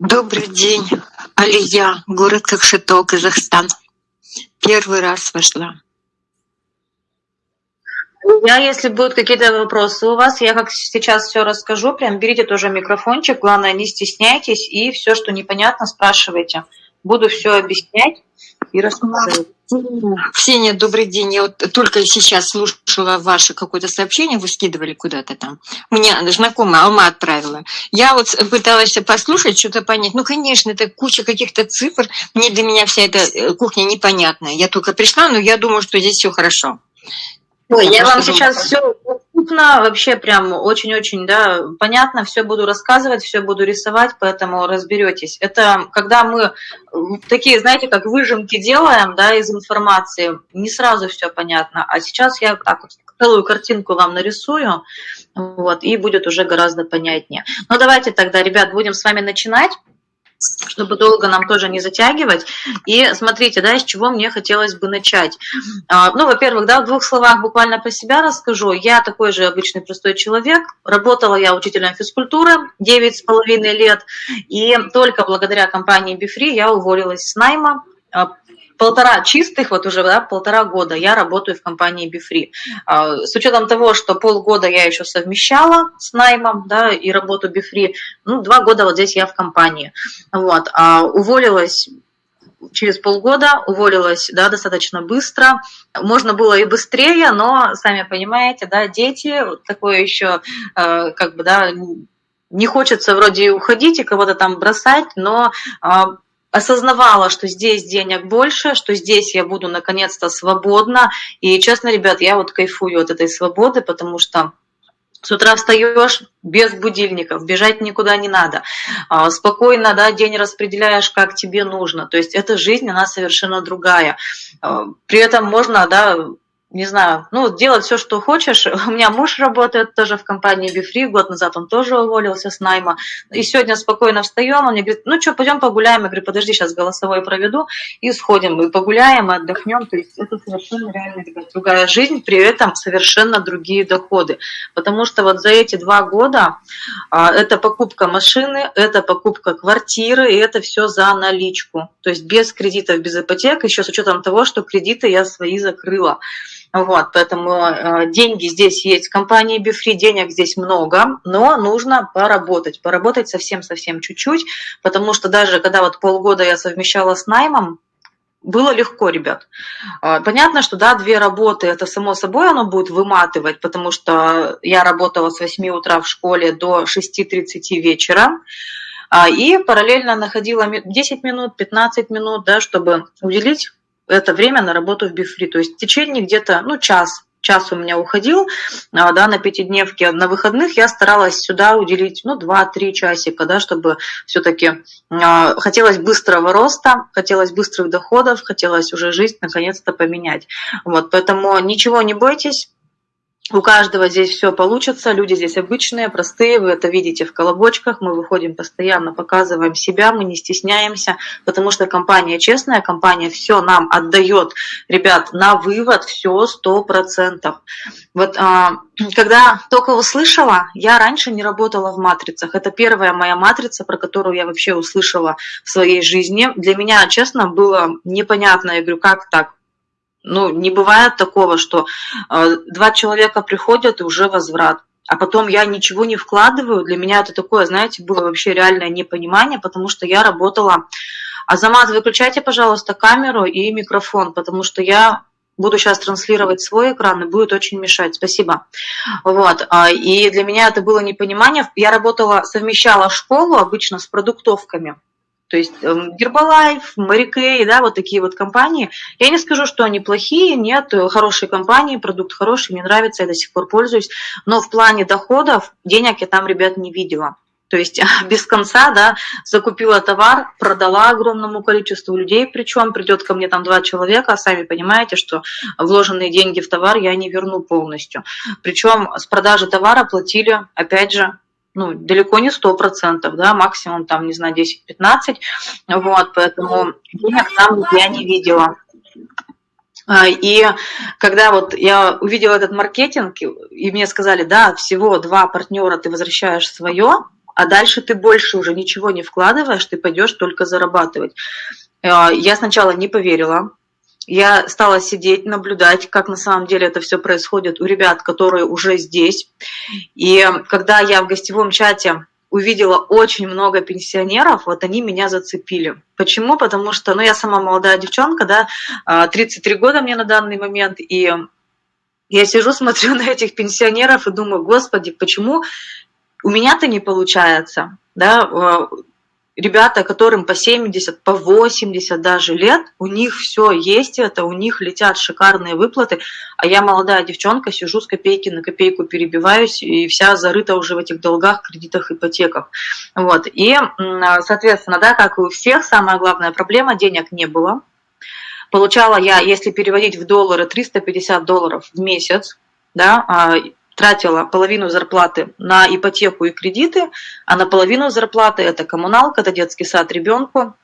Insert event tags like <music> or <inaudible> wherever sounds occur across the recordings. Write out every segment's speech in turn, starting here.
Добрый день, Алия, город Кокшетау, Казахстан. Первый раз вошла. Я, если будут какие-то вопросы у вас, я как сейчас все расскажу, прям берите тоже микрофончик, главное не стесняйтесь и все, что непонятно, спрашивайте. Буду все объяснять и рассказывать. Ксения, добрый день. Я вот только сейчас слушала ваше какое-то сообщение, вы скидывали куда-то там. Мне знакомая Алма отправила. Я вот пыталась послушать, что-то понять. Ну, конечно, это куча каких-то цифр. Мне для меня вся эта э, кухня непонятная. Я только пришла, но я думаю, что здесь все хорошо. Ой, я, я вам сейчас все доступно, вообще прям очень-очень, да, понятно, все буду рассказывать, все буду рисовать, поэтому разберетесь. Это когда мы такие, знаете, как выжимки делаем, да, из информации, не сразу все понятно, а сейчас я так вот целую картинку вам нарисую, вот, и будет уже гораздо понятнее. Ну, давайте тогда, ребят, будем с вами начинать чтобы долго нам тоже не затягивать. И смотрите, да, с чего мне хотелось бы начать. А, ну, во-первых, да, в двух словах буквально про себя расскажу. Я такой же обычный простой человек. Работала я учителем физкультуры 9,5 лет. И только благодаря компании Бифри я уволилась с найма а, полтора чистых, вот уже да, полтора года я работаю в компании Бифри. С учетом того, что полгода я еще совмещала с наймом да, и работу Бифри, ну, два года вот здесь я в компании. Вот. А уволилась через полгода, уволилась да, достаточно быстро. Можно было и быстрее, но, сами понимаете, да, дети, такое еще, э, как бы, да, не хочется вроде уходить и кого-то там бросать, но а, осознавала, что здесь денег больше, что здесь я буду наконец-то свободна. И честно, ребят, я вот кайфую от этой свободы, потому что с утра встаешь без будильников, бежать никуда не надо. А, спокойно да, день распределяешь, как тебе нужно. То есть эта жизнь, она совершенно другая. А, при этом можно да, не знаю, ну, делать все, что хочешь. <laughs> У меня муж работает тоже в компании Бифри, год назад он тоже уволился с найма. И сегодня спокойно встаем, он мне говорит, ну что, пойдем погуляем. Я говорю, подожди, сейчас голосовой проведу, и сходим, и погуляем, и отдохнем. То есть это совершенно реально другая жизнь, при этом совершенно другие доходы. Потому что вот за эти два года а, это покупка машины, это покупка квартиры, и это все за наличку. То есть без кредитов, без ипотек, еще с учетом того, что кредиты я свои закрыла. Вот, поэтому э, деньги здесь есть в компании Бифри, денег здесь много, но нужно поработать, поработать совсем-совсем чуть-чуть, потому что даже когда вот полгода я совмещала с наймом, было легко, ребят. Э, понятно, что да, две работы, это само собой оно будет выматывать, потому что я работала с 8 утра в школе до 6.30 вечера, а, и параллельно находила 10 минут, 15 минут, да, чтобы уделить это время на работу в Бифри. То есть в течение где-то, ну, час, час у меня уходил, а, да, на пятидневке. На выходных я старалась сюда уделить, ну, 2-3 часика, да, чтобы все-таки э, хотелось быстрого роста, хотелось быстрых доходов, хотелось уже жизнь наконец-то поменять. Вот, поэтому ничего не бойтесь, у каждого здесь все получится, люди здесь обычные, простые, вы это видите в колобочках, мы выходим постоянно, показываем себя, мы не стесняемся, потому что компания честная, компания все нам отдает, ребят, на вывод все сто процентов. Вот а, когда только услышала, я раньше не работала в матрицах, это первая моя матрица, про которую я вообще услышала в своей жизни. Для меня, честно, было непонятно, я говорю, как так? Ну, не бывает такого, что э, два человека приходят и уже возврат. А потом я ничего не вкладываю. Для меня это такое, знаете, было вообще реальное непонимание, потому что я работала... Азамат, выключайте, пожалуйста, камеру и микрофон, потому что я буду сейчас транслировать свой экран и будет очень мешать. Спасибо. Вот. А, и для меня это было непонимание. Я работала, совмещала школу обычно с продуктовками. То есть Гербалайф, Марикей, да, вот такие вот компании. Я не скажу, что они плохие, нет, хорошие компании, продукт хороший, мне нравится, я до сих пор пользуюсь. Но в плане доходов денег я там, ребят, не видела. То есть <laughs> без конца, да, закупила товар, продала огромному количеству людей, причем придет ко мне там два человека, сами понимаете, что вложенные деньги в товар я не верну полностью. Причем с продажи товара платили, опять же, ну, далеко не сто процентов, да, максимум там, не знаю, 10-15, вот, поэтому денег там я не видела. А, и когда вот я увидела этот маркетинг, и мне сказали, да, всего два партнера ты возвращаешь свое, а дальше ты больше уже ничего не вкладываешь, ты пойдешь только зарабатывать. А, я сначала не поверила, я стала сидеть, наблюдать, как на самом деле это все происходит у ребят, которые уже здесь. И когда я в гостевом чате увидела очень много пенсионеров, вот они меня зацепили. Почему? Потому что, ну, я сама молодая девчонка, да, 33 а, года мне на данный момент, и я сижу, <laughs> смотрю на этих пенсионеров и думаю, господи, почему у меня-то не получается, да, а, ребята, которым по 70, по 80 даже лет, у них все есть это, у них летят шикарные выплаты, а я молодая девчонка, сижу с копейки на копейку, перебиваюсь, и вся зарыта уже в этих долгах, кредитах, ипотеках. Вот. И, соответственно, да, как и у всех, самая главная проблема – денег не было. Получала я, если переводить в доллары, 350 долларов в месяц, да, а, тратила половину зарплаты на ипотеку и кредиты, а на половину зарплаты это коммуналка, это детский сад ребенку,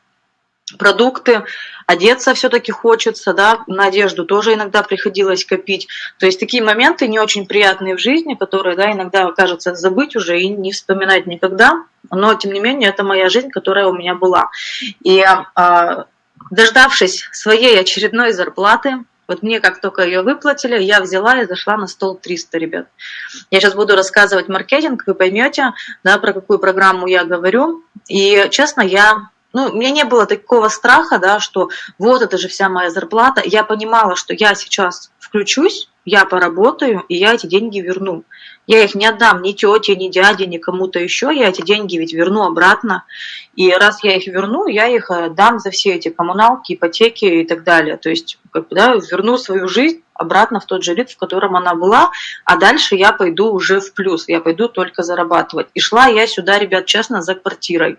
продукты, одеться все-таки хочется, да, на одежду тоже иногда приходилось копить. То есть такие моменты не очень приятные в жизни, которые, да, иногда кажется забыть уже и не вспоминать никогда, но тем не менее это моя жизнь, которая у меня была. И а, дождавшись своей очередной зарплаты, вот мне как только ее выплатили, я взяла и зашла на стол 300, ребят. Я сейчас буду рассказывать маркетинг, вы поймете, да, про какую программу я говорю. И, честно, я ну, у меня не было такого страха, да, что вот это же вся моя зарплата. Я понимала, что я сейчас включусь, я поработаю, и я эти деньги верну. Я их не отдам ни тете, ни дяде, ни кому-то еще. Я эти деньги ведь верну обратно. И раз я их верну, я их дам за все эти коммуналки, ипотеки и так далее. То есть как бы, да, верну свою жизнь обратно в тот же ритм, в котором она была, а дальше я пойду уже в плюс, я пойду только зарабатывать. И шла я сюда, ребят, честно, за квартирой.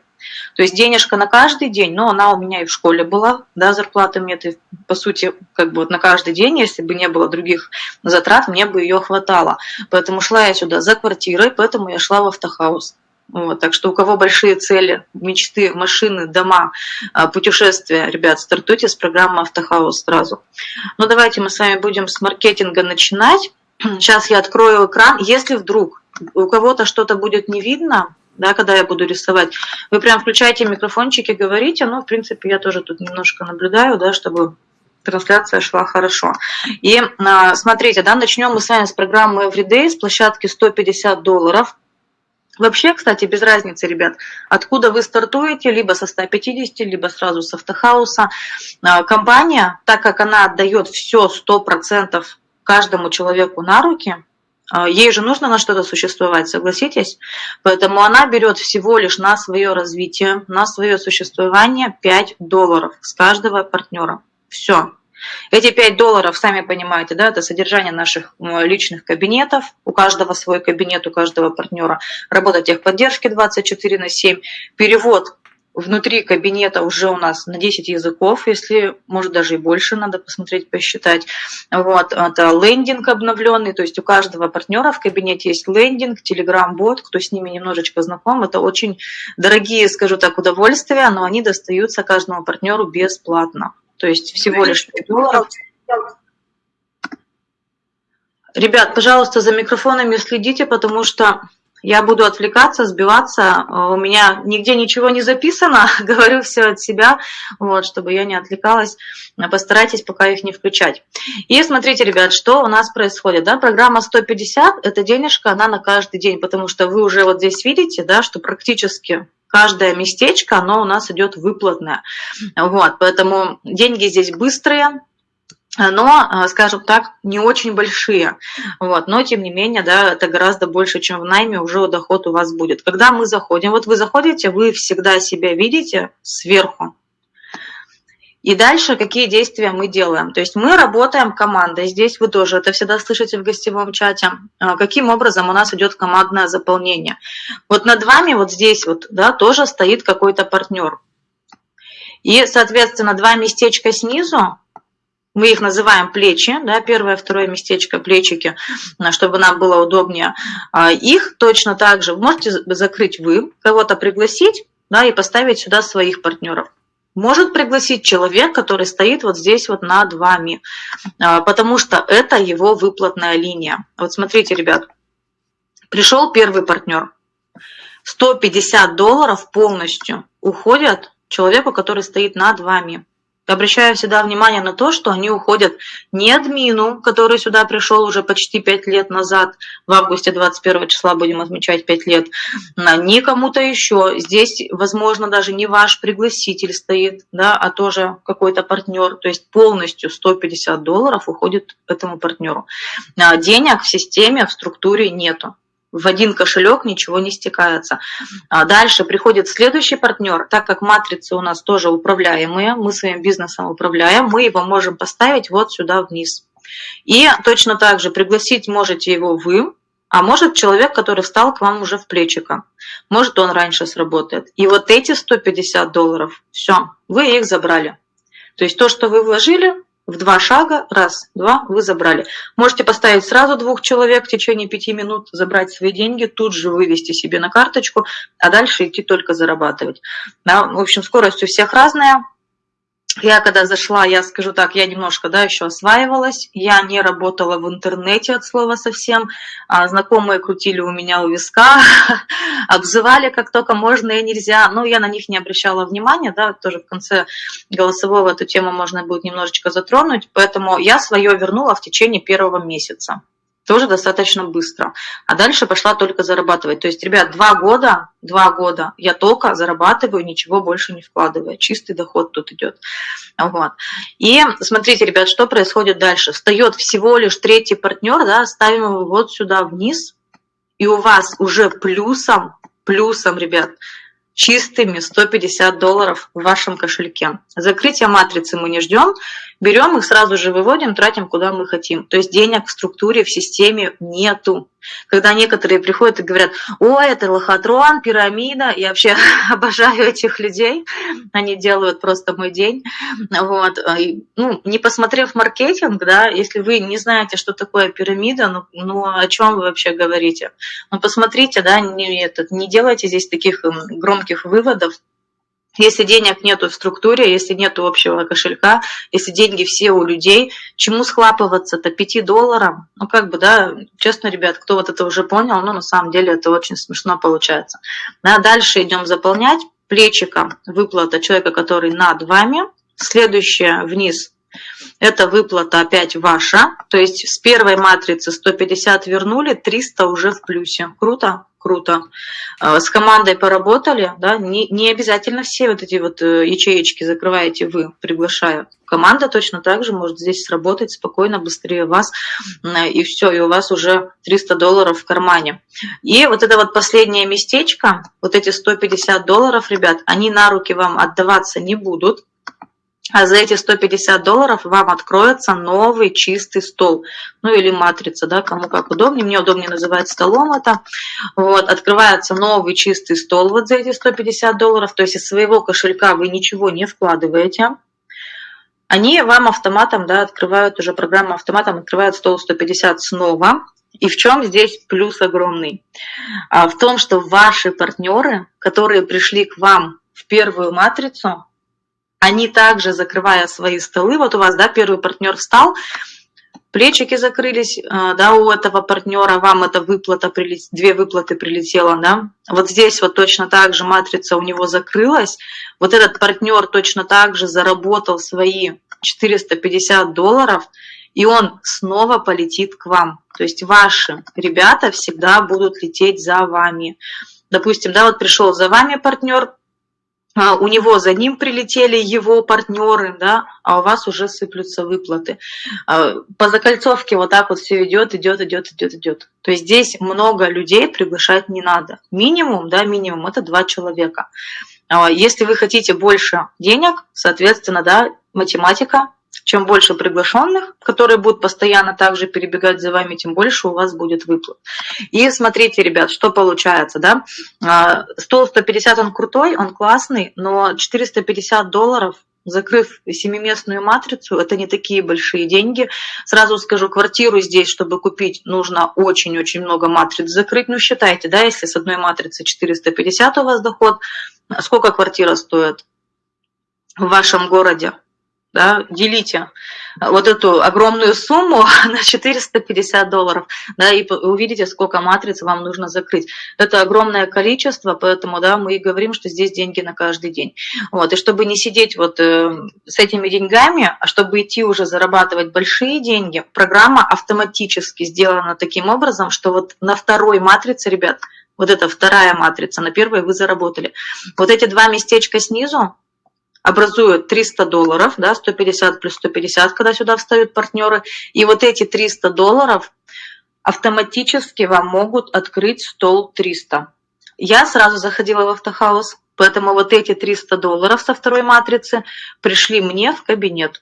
То есть денежка на каждый день, но она у меня и в школе была, да, зарплата мне это, по сути, как бы вот на каждый день, если бы не было других затрат, мне бы ее хватало. Поэтому шла я сюда за квартирой, поэтому я шла в автохаус. Вот, так что у кого большие цели, мечты, машины, дома, а, путешествия, ребят, стартуйте с программы «Автохаус» сразу. Ну, давайте мы с вами будем с маркетинга начинать. Сейчас я открою экран. Если вдруг у кого-то что-то будет не видно, да, когда я буду рисовать, вы прям включайте микрофончики, говорите. Ну, в принципе, я тоже тут немножко наблюдаю, да, чтобы трансляция шла хорошо. И а, смотрите, да, начнем мы с вами с программы Everyday, с площадки 150 долларов. Вообще, кстати, без разницы, ребят, откуда вы стартуете, либо со 150, либо сразу с автохауса. А, компания, так как она отдает все 100% каждому человеку на руки, ей же нужно на что-то существовать, согласитесь? Поэтому она берет всего лишь на свое развитие, на свое существование 5 долларов с каждого партнера. Все. Эти 5 долларов, сами понимаете, да, это содержание наших личных кабинетов, у каждого свой кабинет, у каждого партнера, работа техподдержки 24 на 7, перевод внутри кабинета уже у нас на 10 языков, если, может, даже и больше надо посмотреть, посчитать. Вот, это лендинг обновленный, то есть у каждого партнера в кабинете есть лендинг, телеграм-бот, кто с ними немножечко знаком, это очень дорогие, скажу так, удовольствия, но они достаются каждому партнеру бесплатно то есть всего лишь 5 долларов. Ребят, пожалуйста, за микрофонами следите, потому что я буду отвлекаться, сбиваться. У меня нигде ничего не записано, <laughs> говорю все от себя, вот, чтобы я не отвлекалась. Постарайтесь пока их не включать. И смотрите, ребят, что у нас происходит. Да? Программа 150 – это денежка, она на каждый день, потому что вы уже вот здесь видите, да, что практически каждое местечко, оно у нас идет выплатное. Вот, поэтому деньги здесь быстрые, но, э, скажем так, не очень большие. Вот, но, тем не менее, да, это гораздо больше, чем в найме, уже доход у вас будет. Когда мы заходим, вот вы заходите, вы всегда себя видите сверху, и дальше какие действия мы делаем? То есть мы работаем командой. Здесь вы тоже это всегда слышите в гостевом чате. А, каким образом у нас идет командное заполнение? Вот над вами вот здесь вот да, тоже стоит какой-то партнер. И, соответственно, два местечка снизу, мы их называем плечи, да, первое, второе местечко, плечики, чтобы нам было удобнее. А, их точно так же можете закрыть вы, кого-то пригласить да, и поставить сюда своих партнеров может пригласить человек, который стоит вот здесь вот над вами, а, потому что это его выплатная линия. Вот смотрите, ребят, пришел первый партнер, 150 долларов полностью уходят человеку, который стоит над вами. Обращаю всегда внимание на то, что они уходят не админу, который сюда пришел уже почти 5 лет назад, в августе 21 числа будем отмечать 5 лет, не кому-то еще. Здесь, возможно, даже не ваш пригласитель стоит, да, а тоже какой-то партнер. То есть полностью 150 долларов уходит этому партнеру. А денег в системе, в структуре нету в один кошелек ничего не стекается. А дальше приходит следующий партнер, так как матрицы у нас тоже управляемые, мы своим бизнесом управляем, мы его можем поставить вот сюда вниз. И точно так же пригласить можете его вы, а может человек, который встал к вам уже в плечико. Может он раньше сработает. И вот эти 150 долларов, все, вы их забрали. То есть то, что вы вложили, в два шага, раз, два, вы забрали. Можете поставить сразу двух человек в течение пяти минут, забрать свои деньги, тут же вывести себе на карточку, а дальше идти только зарабатывать. Да, в общем, скорость у всех разная, я когда зашла, я скажу так, я немножко, да, еще осваивалась, я не работала в интернете от слова совсем, а знакомые крутили у меня у виска, <laughs> обзывали как только можно и нельзя, но я на них не обращала внимания, да, тоже в конце голосового эту тему можно будет немножечко затронуть, поэтому я свое вернула в течение первого месяца тоже достаточно быстро. А дальше пошла только зарабатывать. То есть, ребят, два года, два года я только зарабатываю, ничего больше не вкладывая. Чистый доход тут идет. Вот. И смотрите, ребят, что происходит дальше. Встает всего лишь третий партнер, да, ставим его вот сюда вниз, и у вас уже плюсом, плюсом, ребят, чистыми 150 долларов в вашем кошельке. Закрытие матрицы мы не ждем, берем их сразу же выводим, тратим куда мы хотим. То есть денег в структуре, в системе нету. Когда некоторые приходят и говорят, о, это лохотрон, пирамида, я вообще <laughs> обожаю этих людей, они делают просто мой день. Вот. Ну, не посмотрев маркетинг, да, если вы не знаете, что такое пирамида, ну, ну о чем вы вообще говорите? Ну, посмотрите, да, не, этот, не делайте здесь таких громких выводов, если денег нету в структуре, если нету общего кошелька, если деньги все у людей, чему схлапываться-то 5 долларам? Ну, как бы, да, честно, ребят, кто вот это уже понял, ну, на самом деле это очень смешно получается. Да, дальше идем заполнять. Плечиком выплата человека, который над вами. Следующее вниз это выплата опять ваша, то есть с первой матрицы 150 вернули, 300 уже в плюсе. Круто? Круто. А, с командой поработали, да, не, не обязательно все вот эти вот э, ячеечки закрываете вы, приглашаю. Команда точно так же может здесь сработать спокойно, быстрее вас, и все, и у вас уже 300 долларов в кармане. И вот это вот последнее местечко, вот эти 150 долларов, ребят, они на руки вам отдаваться не будут, а за эти 150 долларов вам откроется новый чистый стол. Ну или матрица, да, кому как удобнее. Мне удобнее называть столом это. Вот, открывается новый чистый стол вот за эти 150 долларов. То есть из своего кошелька вы ничего не вкладываете. Они вам автоматом, да, открывают уже программа автоматом, открывает стол 150 снова. И в чем здесь плюс огромный? А в том, что ваши партнеры, которые пришли к вам в первую матрицу, они также, закрывая свои столы, вот у вас, да, первый партнер встал, плечики закрылись, э, да, у этого партнера, вам эта выплата, две выплаты прилетела, да, вот здесь вот точно так же матрица у него закрылась, вот этот партнер точно так же заработал свои 450 долларов, и он снова полетит к вам. То есть ваши ребята всегда будут лететь за вами. Допустим, да, вот пришел за вами партнер, у него за ним прилетели его партнеры, да, а у вас уже сыплются выплаты. А, по закольцовке вот так вот все идет, идет, идет, идет, идет. То есть здесь много людей приглашать не надо. Минимум, да, минимум это два человека. А, если вы хотите больше денег, соответственно, да, математика, чем больше приглашенных, которые будут постоянно также перебегать за вами, тем больше у вас будет выплат. И смотрите, ребят, что получается, да? А, стол 150, он крутой, он классный, но 450 долларов закрыв семиместную матрицу, это не такие большие деньги. Сразу скажу, квартиру здесь, чтобы купить, нужно очень-очень много матриц закрыть. Ну, считайте, да, если с одной матрицы 450 у вас доход, сколько квартира стоит в вашем городе? Да, делите вот эту огромную сумму <laughs> на 450 долларов, да, и увидите, сколько матриц вам нужно закрыть. Это огромное количество, поэтому, да, мы и говорим, что здесь деньги на каждый день. Вот, и чтобы не сидеть вот э, с этими деньгами, а чтобы идти уже зарабатывать большие деньги, программа автоматически сделана таким образом, что вот на второй матрице, ребят, вот эта вторая матрица, на первой вы заработали. Вот эти два местечка снизу, образуют 300 долларов, да, 150 плюс 150, когда сюда встают партнеры, и вот эти 300 долларов автоматически вам могут открыть стол 300. Я сразу заходила в автохаус, поэтому вот эти 300 долларов со второй матрицы пришли мне в кабинет.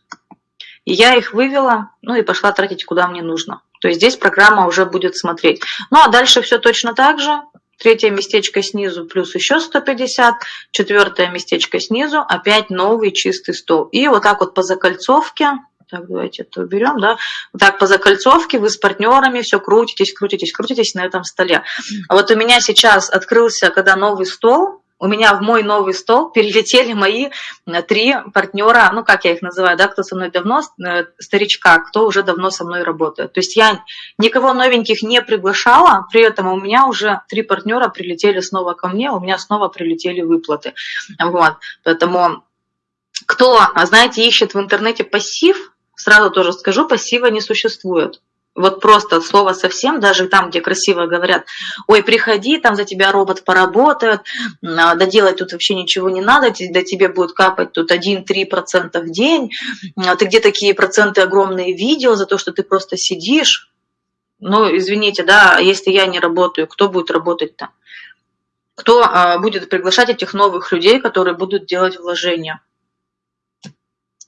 И я их вывела, ну и пошла тратить куда мне нужно. То есть здесь программа уже будет смотреть. Ну а дальше все точно так же. Третье местечко снизу плюс еще 150. Четвертое местечко снизу опять новый чистый стол. И вот так вот по закольцовке, так, давайте это уберем, да, вот так по закольцовке вы с партнерами все крутитесь, крутитесь, крутитесь на этом столе. А вот у меня сейчас открылся, когда новый стол, у меня в мой новый стол перелетели мои э, три партнера, ну как я их называю, да, кто со мной давно, э, старичка, кто уже давно со мной работает. То есть я никого новеньких не приглашала, при этом у меня уже три партнера прилетели снова ко мне, у меня снова прилетели выплаты. Вот, поэтому кто, знаете, ищет в интернете пассив, сразу тоже скажу, пассива не существует вот просто от слова совсем, даже там, где красиво говорят, ой, приходи, там за тебя робот поработает, да делать тут вообще ничего не надо, до тебе будет капать тут 1-3% в день, а ты где такие проценты огромные видео за то, что ты просто сидишь, ну, извините, да, если я не работаю, кто будет работать-то? Кто а, будет приглашать этих новых людей, которые будут делать вложения?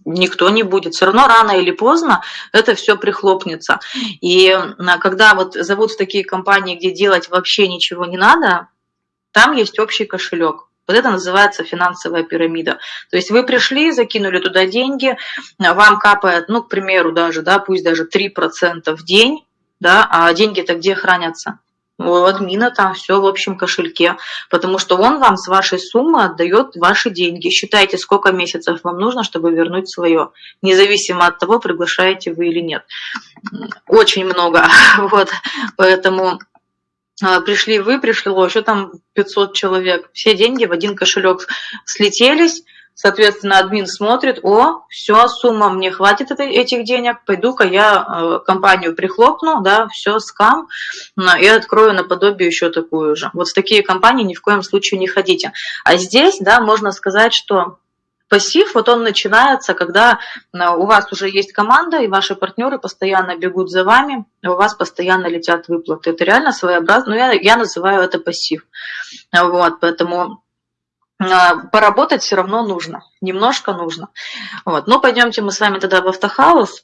Никто не будет. Все равно рано или поздно это все прихлопнется. И когда вот зовут в такие компании, где делать вообще ничего не надо, там есть общий кошелек. Вот это называется финансовая пирамида. То есть вы пришли, закинули туда деньги, вам капает, ну, к примеру, даже, да, пусть даже 3% в день, да, а деньги-то где хранятся? У админа там все в общем кошельке, потому что он вам с вашей суммы отдает ваши деньги. Считайте, сколько месяцев вам нужно, чтобы вернуть свое, независимо от того, приглашаете вы или нет. Очень много. <laughs> Вот, поэтому а, пришли вы, пришло еще там 500 человек, все деньги в один кошелек слетелись, Соответственно, админ смотрит, о, все, сумма, мне хватит этих денег, пойду-ка я э, компанию прихлопну, да, все, скам, и открою наподобие еще такую же. Вот в такие компании ни в коем случае не ходите. А здесь, да, можно сказать, что Пассив, вот он начинается, когда э, у вас уже есть команда, и ваши партнеры постоянно бегут за вами, у вас постоянно летят выплаты. Это реально своеобразно, ну, я, я называю это пассив. Вот, поэтому поработать все равно нужно, немножко нужно. Вот. Но пойдемте мы с вами тогда в автохаус.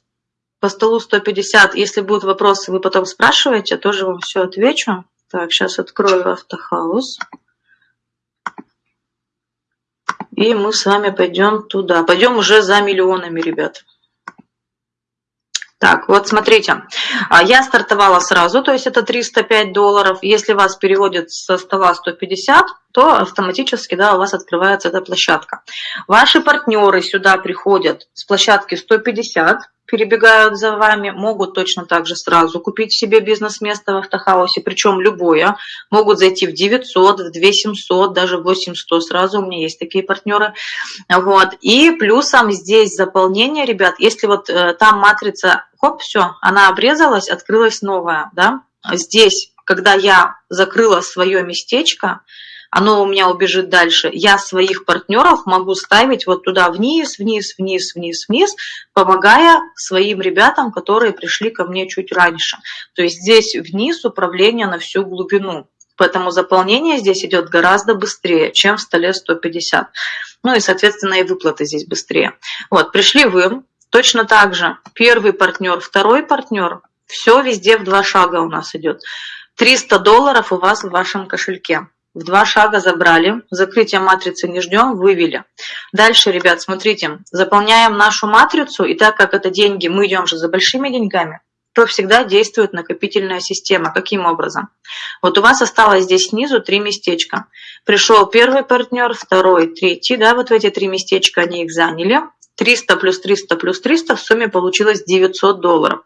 По столу 150, если будут вопросы, вы потом спрашиваете, тоже вам все отвечу. Так, сейчас открою автохаус. И мы с вами пойдем туда. Пойдем уже за миллионами, ребят. Так, вот смотрите, а, я стартовала сразу, то есть это 305 долларов. Если вас переводят со стола 150, то автоматически да, у вас открывается эта площадка. Ваши партнеры сюда приходят с площадки 150, перебегают за вами, могут точно так же сразу купить себе бизнес-место в автохаусе, причем любое. Могут зайти в 900, в 2700, даже в 8100 сразу, у меня есть такие партнеры. Вот. И плюсом здесь заполнение, ребят, если вот э, там матрица, хоп, все, она обрезалась, открылась новая, да, здесь, когда я закрыла свое местечко, оно у меня убежит дальше. Я своих партнеров могу ставить вот туда вниз, вниз, вниз, вниз, вниз, помогая своим ребятам, которые пришли ко мне чуть раньше. То есть здесь вниз управление на всю глубину. Поэтому заполнение здесь идет гораздо быстрее, чем в столе 150. Ну и, соответственно, и выплаты здесь быстрее. Вот, пришли вы, точно так же первый партнер, второй партнер, все везде в два шага у нас идет. 300 долларов у вас в вашем кошельке в два шага забрали, закрытие матрицы не ждем, вывели. Дальше, ребят, смотрите, заполняем нашу матрицу, и так как это деньги, мы идем же за большими деньгами, то всегда действует накопительная система. Каким образом? Вот у вас осталось здесь снизу три местечка. Пришел первый партнер, второй, третий, да, вот в эти три местечка они их заняли. 300 плюс 300 плюс 300 в сумме получилось 900 долларов.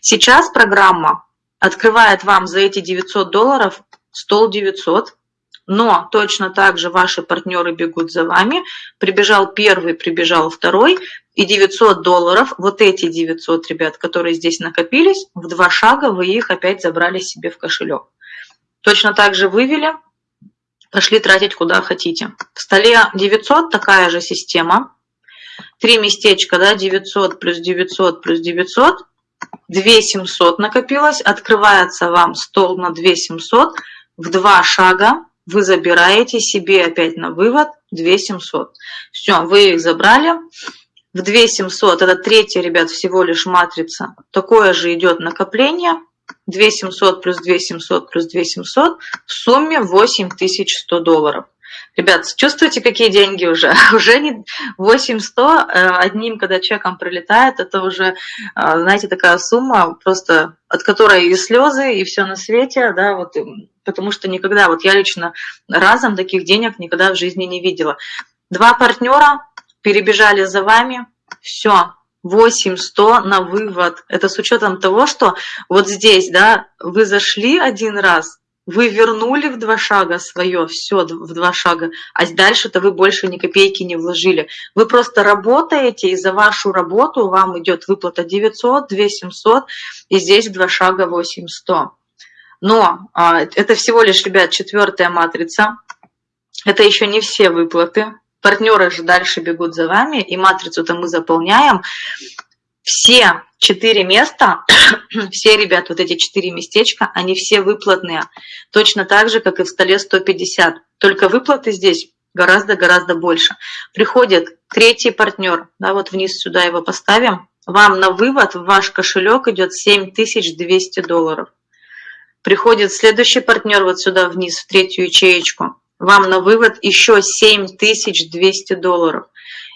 Сейчас программа открывает вам за эти 900 долларов стол 900, но точно так же ваши партнеры бегут за вами. Прибежал первый, прибежал второй, и 900 долларов, вот эти 900, ребят, которые здесь накопились, в два шага вы их опять забрали себе в кошелек. Точно так же вывели, пошли тратить куда хотите. В столе 900 такая же система. Три местечка, да, 900 плюс 900 плюс 900. 2700 накопилось, открывается вам стол на 2700, в два шага вы забираете себе опять на вывод 2700. Все, вы их забрали. В 2700, это третья, ребят, всего лишь матрица. Такое же идет накопление. 2700 плюс 2700 плюс 2700 в сумме 8100 долларов. Ребят, чувствуете, какие деньги уже? <laughs> Уже не 8100 э, одним, когда чеком прилетает, это уже, э, знаете, такая сумма, просто от которой и слезы, и все на свете, да, вот, потому что никогда, вот я лично разом таких денег никогда в жизни не видела. Два партнера перебежали за вами, все, 8100 на вывод. Это с учетом того, что вот здесь, да, вы зашли один раз, вы вернули в два шага свое, все в два шага, а дальше-то вы больше ни копейки не вложили. Вы просто работаете, и за вашу работу вам идет выплата 900, 2700, и здесь в два шага 8100. Но а, это всего лишь, ребят, четвертая матрица. Это еще не все выплаты. Партнеры же дальше бегут за вами, и матрицу-то мы заполняем. Все четыре места, <coughs> все, ребят, вот эти четыре местечка, они все выплатные. Точно так же, как и в столе 150. Только выплаты здесь гораздо-гораздо больше. Приходит третий партнер, да, вот вниз сюда его поставим, вам на вывод в ваш кошелек идет 7200 долларов. Приходит следующий партнер вот сюда вниз, в третью ячеечку, вам на вывод еще 7200 долларов.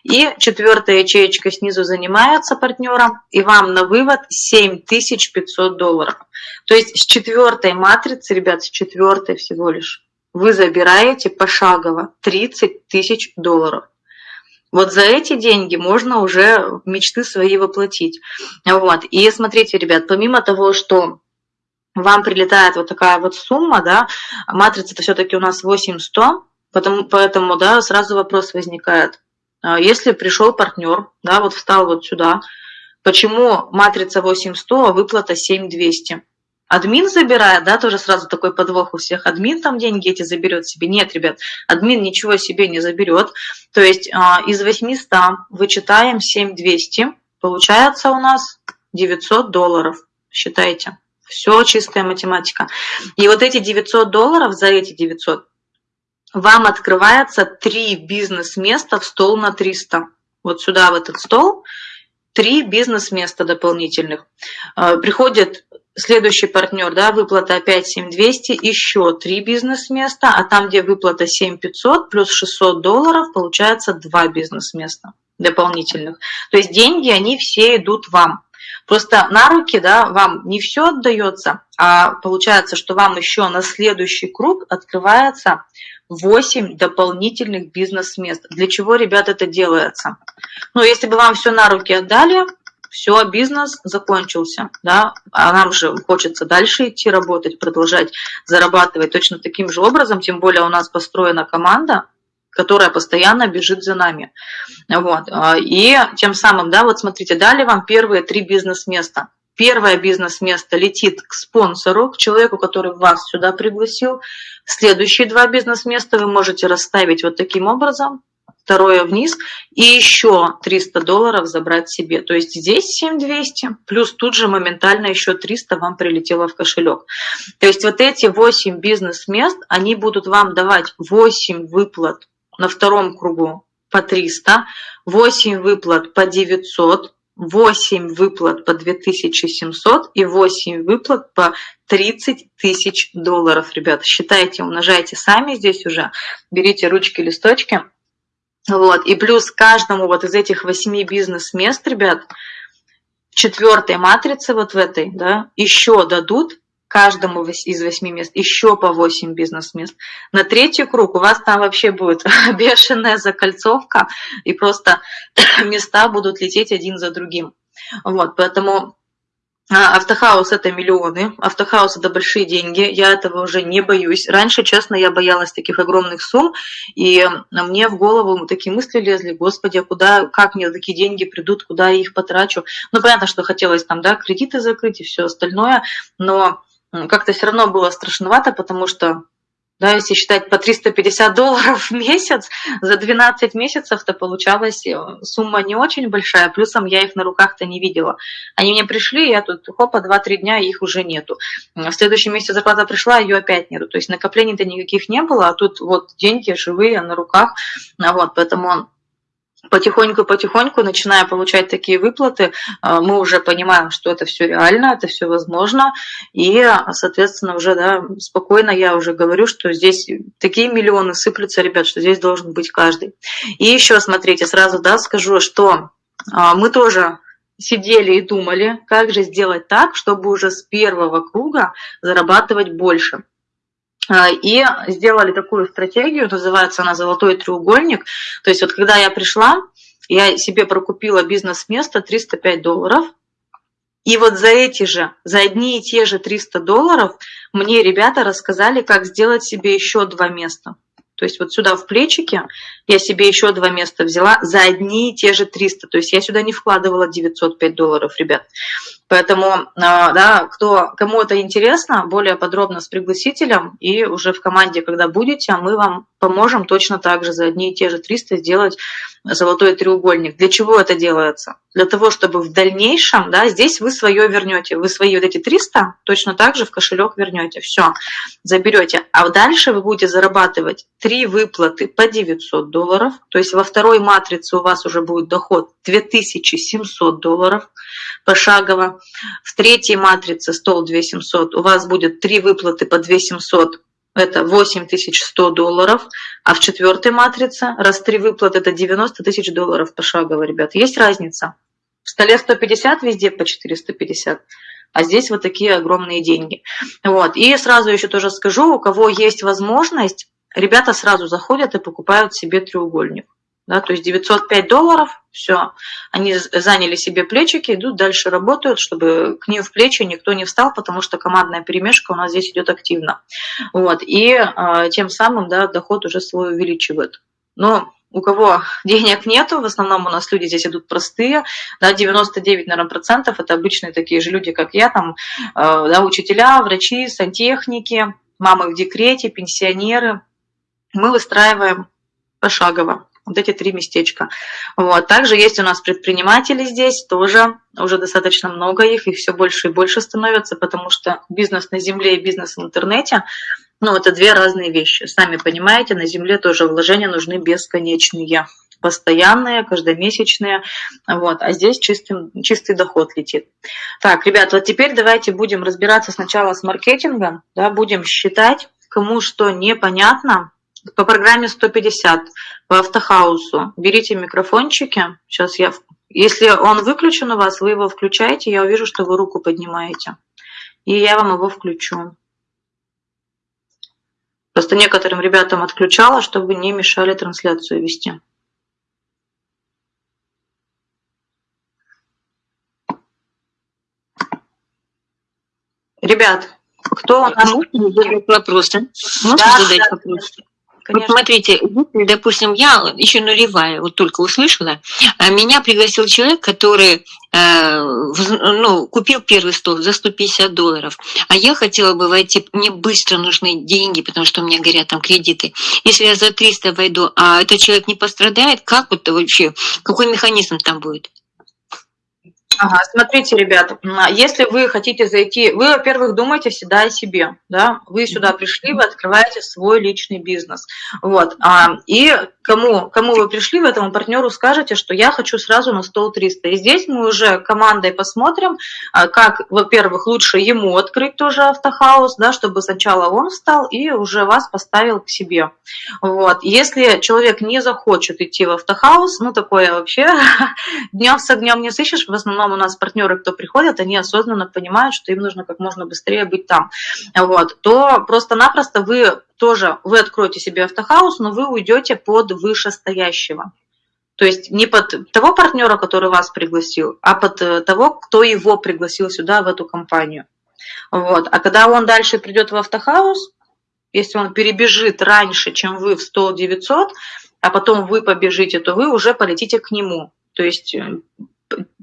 И четвертая ячеечка снизу занимается партнером, и вам на вывод 7500 долларов. То есть с четвертой матрицы, ребят, с четвертой всего лишь, вы забираете пошагово 30 тысяч долларов. Вот за эти деньги можно уже мечты свои воплотить. Вот. И смотрите, ребят, помимо того, что вам прилетает вот такая вот сумма, да, матрица-то все-таки у нас 8100, потому, поэтому, да, сразу вопрос возникает, если пришел партнер, да, вот встал вот сюда, почему матрица 8100, а выплата 7200? Админ забирает, да, тоже сразу такой подвох у всех. Админ там деньги эти заберет себе. Нет, ребят, админ ничего себе не заберет. То есть а, из 800 вычитаем 7200, получается у нас 900 долларов. Считайте. Все чистая математика. И вот эти 900 долларов, за эти 900, вам открывается три бизнес-места в стол на 300. Вот сюда, в этот стол, три бизнес-места дополнительных. А, приходит следующий партнер, да, выплата опять 7200, еще три бизнес-места, а там, где выплата 7500 плюс 600 долларов, получается два бизнес-места дополнительных. То есть деньги, они все идут вам. Просто на руки да, вам не все отдается, а получается, что вам еще на следующий круг открывается 8 дополнительных бизнес-мест. Для чего, ребят, это делается? Ну, если бы вам все на руки отдали, все, бизнес закончился, да, а нам же хочется дальше идти работать, продолжать зарабатывать точно таким же образом, тем более у нас построена команда, которая постоянно бежит за нами. Вот. А, и тем самым, да, вот смотрите, дали вам первые три бизнес-места. Первое бизнес-место летит к спонсору, к человеку, который вас сюда пригласил. Следующие два бизнес-места вы можете расставить вот таким образом. Второе вниз. И еще 300 долларов забрать себе. То есть здесь 7200, плюс тут же моментально еще 300 вам прилетело в кошелек. То есть вот эти 8 бизнес-мест, они будут вам давать 8 выплат на втором кругу по 300, 8 выплат по 900, 8 выплат по 2700 и 8 выплат по 30 тысяч долларов, ребята. Считайте, умножайте сами здесь уже, берите ручки, листочки. Вот. И плюс каждому вот из этих 8 бизнес-мест, ребят, в четвертой матрице вот в этой, да, еще дадут каждому из восьми мест еще по 8 бизнес-мест. На третий круг у вас там вообще будет <laughs> бешеная закольцовка, и просто <coughs> места будут лететь один за другим. Вот, поэтому а, автохаус это миллионы, автохаус это большие деньги, я этого уже не боюсь. Раньше, честно, я боялась таких огромных сумм, и мне в голову такие мысли лезли, господи, а куда, как мне такие деньги придут, куда я их потрачу. Ну, понятно, что хотелось там, да, кредиты закрыть и все остальное, но как-то все равно было страшновато, потому что да, если считать по 350 долларов в месяц, за 12 месяцев-то получалась э, сумма не очень большая, плюсом я их на руках-то не видела. Они мне пришли, я тут, хопа, 2-3 дня, их уже нету. В следующем месяце зарплата пришла, ее опять нету. То есть накоплений-то никаких не было, а тут вот деньги живые на руках. Вот, поэтому потихоньку-потихоньку, начиная получать такие выплаты, а, мы уже понимаем, что это все реально, это все возможно, и, соответственно, уже да, спокойно я уже говорю, что здесь такие миллионы сыплются, ребят, что здесь должен быть каждый. И еще, смотрите, сразу да, скажу, что а, мы тоже сидели и думали, как же сделать так, чтобы уже с первого круга зарабатывать больше. А, и сделали такую стратегию, называется она «Золотой треугольник». То есть вот когда я пришла, я себе прокупила бизнес-место 305 долларов, и вот за эти же, за одни и те же 300 долларов мне ребята рассказали, как сделать себе еще два места. То есть вот сюда в плечике я себе еще два места взяла за одни и те же 300. То есть я сюда не вкладывала 905 долларов, ребят. Поэтому, а, да, кто, кому это интересно, более подробно с пригласителем, и уже в команде, когда будете, мы вам поможем точно так же за одни и те же 300 сделать золотой треугольник. Для чего это делается? Для того, чтобы в дальнейшем, да, здесь вы свое вернете, вы свои вот эти 300 точно так же в кошелек вернете, все, заберете. А дальше вы будете зарабатывать три выплаты по 900 долларов, то есть во второй матрице у вас уже будет доход 2700 долларов пошагово. В третьей матрице стол 2700 у вас будет три выплаты по 2700 это 8100 долларов, а в четвертой матрице раз три выплаты это 90 тысяч долларов пошагово, ребят. Есть разница? В столе 150, везде по 450, а здесь вот такие огромные деньги. Вот. И сразу еще тоже скажу, у кого есть возможность, ребята сразу заходят и покупают себе треугольник. Да, то есть 905 долларов, все, они заняли себе плечики, идут дальше работают, чтобы к ним в плечи никто не встал, потому что командная перемешка у нас здесь идет активно. Вот, и э, тем самым да, доход уже свой увеличивают. Но у кого <laughs> денег нету, в основном у нас люди здесь идут простые, да, 99, наверное, процентов это обычные такие же люди, как я, там, э, да, учителя, врачи, сантехники, мамы в декрете, пенсионеры. Мы выстраиваем пошагово вот эти три местечка. Вот. Также есть у нас предприниматели здесь, тоже уже достаточно много их, их все больше и больше становится, потому что бизнес на земле и бизнес в интернете, ну, это две разные вещи. Сами понимаете, на земле тоже вложения нужны бесконечные постоянные, каждомесячные, вот, а здесь чистый, чистый доход летит. Так, ребят, вот теперь давайте будем разбираться сначала с маркетингом, да, будем считать, кому что непонятно, по программе 150 по автохаусу берите микрофончики. Сейчас я... Если он выключен у вас, вы его включаете, я увижу, что вы руку поднимаете. И я вам его включу. Просто некоторым ребятам отключала, чтобы не мешали трансляцию вести. Ребят, кто у нас... Можно задать вопросы? Можно да, задать да, вопросы? Конечно. Вот смотрите, допустим, я еще нулевая, вот только услышала, а меня пригласил человек, который э, ну, купил первый стол за 150 долларов, а я хотела бы войти, мне быстро нужны деньги, потому что у меня горят там кредиты. Если я за 300 войду, а этот человек не пострадает, как это вообще, какой механизм там будет? Ага, смотрите, ребята, если вы хотите зайти, вы, во-первых, думаете всегда о себе, да, вы сюда пришли, вы открываете свой личный бизнес, вот, а, и кому, кому вы пришли, вы этому партнеру скажете, что я хочу сразу на стол 300, и здесь мы уже командой посмотрим, а, как, во-первых, лучше ему открыть тоже автохаус, да, чтобы сначала он встал и уже вас поставил к себе, вот, если человек не захочет идти в автохаус, ну, такое вообще, <laughs> днем с огнем не сыщешь, в основном основном у нас партнеры, кто приходят, они осознанно понимают, что им нужно как можно быстрее быть там. Вот, то просто-напросто вы тоже, вы откроете себе автохаус, но вы уйдете под вышестоящего. То есть не под того партнера, который вас пригласил, а под э, того, кто его пригласил сюда, в эту компанию. Вот. А когда он дальше придет в автохаус, если он перебежит раньше, чем вы в стол 900, а потом вы побежите, то вы уже полетите к нему. То есть, э,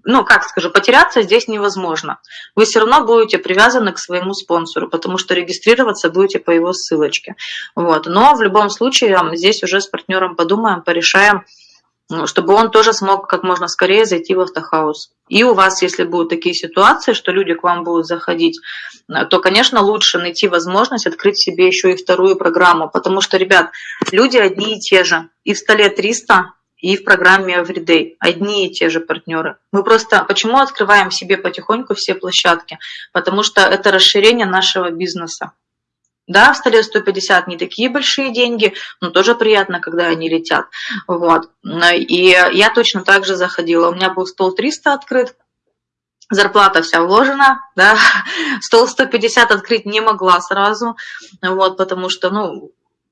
ну, как скажу, потеряться здесь невозможно. Вы все равно будете привязаны к своему спонсору, потому что регистрироваться будете по его ссылочке. Вот. Но в любом случае здесь уже с партнером подумаем, порешаем, чтобы он тоже смог как можно скорее зайти в автохаус. И у вас, если будут такие ситуации, что люди к вам будут заходить, то, конечно, лучше найти возможность открыть себе еще и вторую программу, потому что, ребят, люди одни и те же. И в столе 300, и в программе Everyday. Одни и те же партнеры. Мы просто почему открываем себе потихоньку все площадки? Потому что это расширение нашего бизнеса. Да, в столе 150 не такие большие деньги, но тоже приятно, когда они летят. Вот. И я точно так же заходила. У меня был стол 300 открыт, зарплата вся вложена, да, стол 150 открыть не могла сразу, вот, потому что, ну,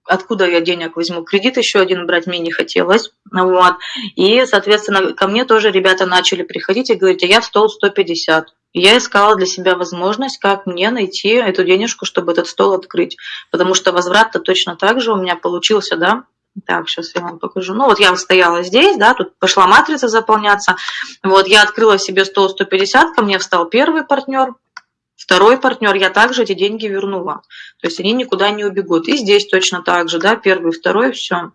откуда я денег возьму, кредит еще один брать мне не хотелось, вот, и, соответственно, ко мне тоже ребята начали приходить и говорить, а я в стол 150, я искала для себя возможность, как мне найти эту денежку, чтобы этот стол открыть. Потому что возврат-то точно так же у меня получился, да. Так, сейчас я вам покажу. Ну, вот я стояла здесь, да, тут пошла матрица заполняться. Вот, я открыла себе стол 150, ко мне встал первый партнер, второй партнер, я также эти деньги вернула. То есть они никуда не убегут. И здесь точно так же, да, первый, второй, все.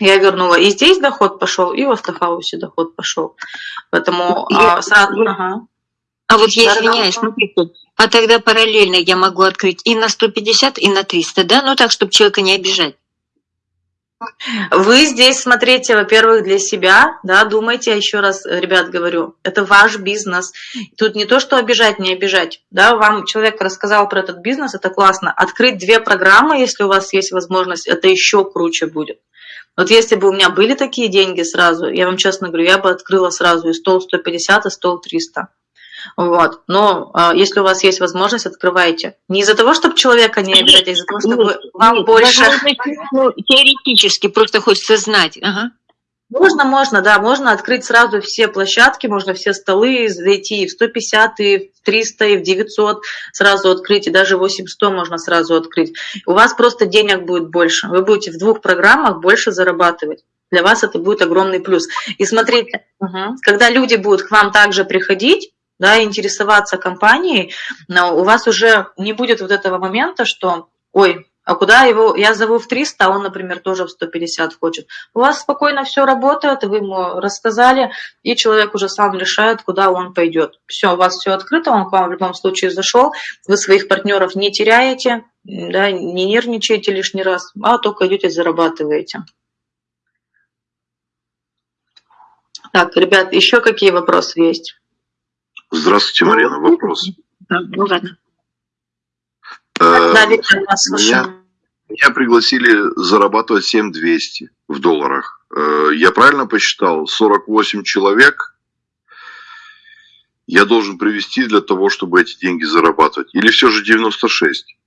Я вернула. И здесь доход пошел, и в автохаусе доход пошел. Поэтому а, сразу... Ага. А вот я извиняюсь, смотрите, а тогда параллельно я могу открыть и на 150, и на 300, да? Ну так, чтобы человека не обижать. Вы здесь смотрите, во-первых, для себя, да, думайте, еще раз, ребят, говорю, это ваш бизнес. Тут не то, что обижать, не обижать, да, вам человек рассказал про этот бизнес, это классно. Открыть две программы, если у вас есть возможность, это еще круче будет. Вот если бы у меня были такие деньги сразу, я вам честно говорю, я бы открыла сразу и стол 150, и стол 300. Вот. Но а, если у вас есть возможность, открывайте. Не из-за того, чтобы человека не обижать, а из-за того, чтобы нет, вам нет, больше... Ну, теоретически, просто хочется знать. Ага. Можно, можно, да, можно открыть сразу все площадки, можно все столы зайти и в 150, и в 300, и в 900 сразу открыть, и даже 800 можно сразу открыть. У вас просто денег будет больше, вы будете в двух программах больше зарабатывать. Для вас это будет огромный плюс. И смотрите, угу. когда люди будут к вам также приходить, да, интересоваться компанией, но у вас уже не будет вот этого момента, что, ой, а куда его, я зову в 300, а он, например, тоже в 150 хочет. У вас спокойно все работает, вы ему рассказали, и человек уже сам решает, куда он пойдет. Все, у вас все открыто, он к вам в любом случае зашел, вы своих партнеров не теряете, да, не нервничаете лишний раз, а только идете зарабатываете. Так, ребят, еще какие вопросы есть? Здравствуйте, Марина. Вопрос. Ну ладно. Э, меня, меня пригласили зарабатывать 7200 в долларах. Э, я правильно посчитал? 48 человек я должен привести для того, чтобы эти деньги зарабатывать? Или все же 96?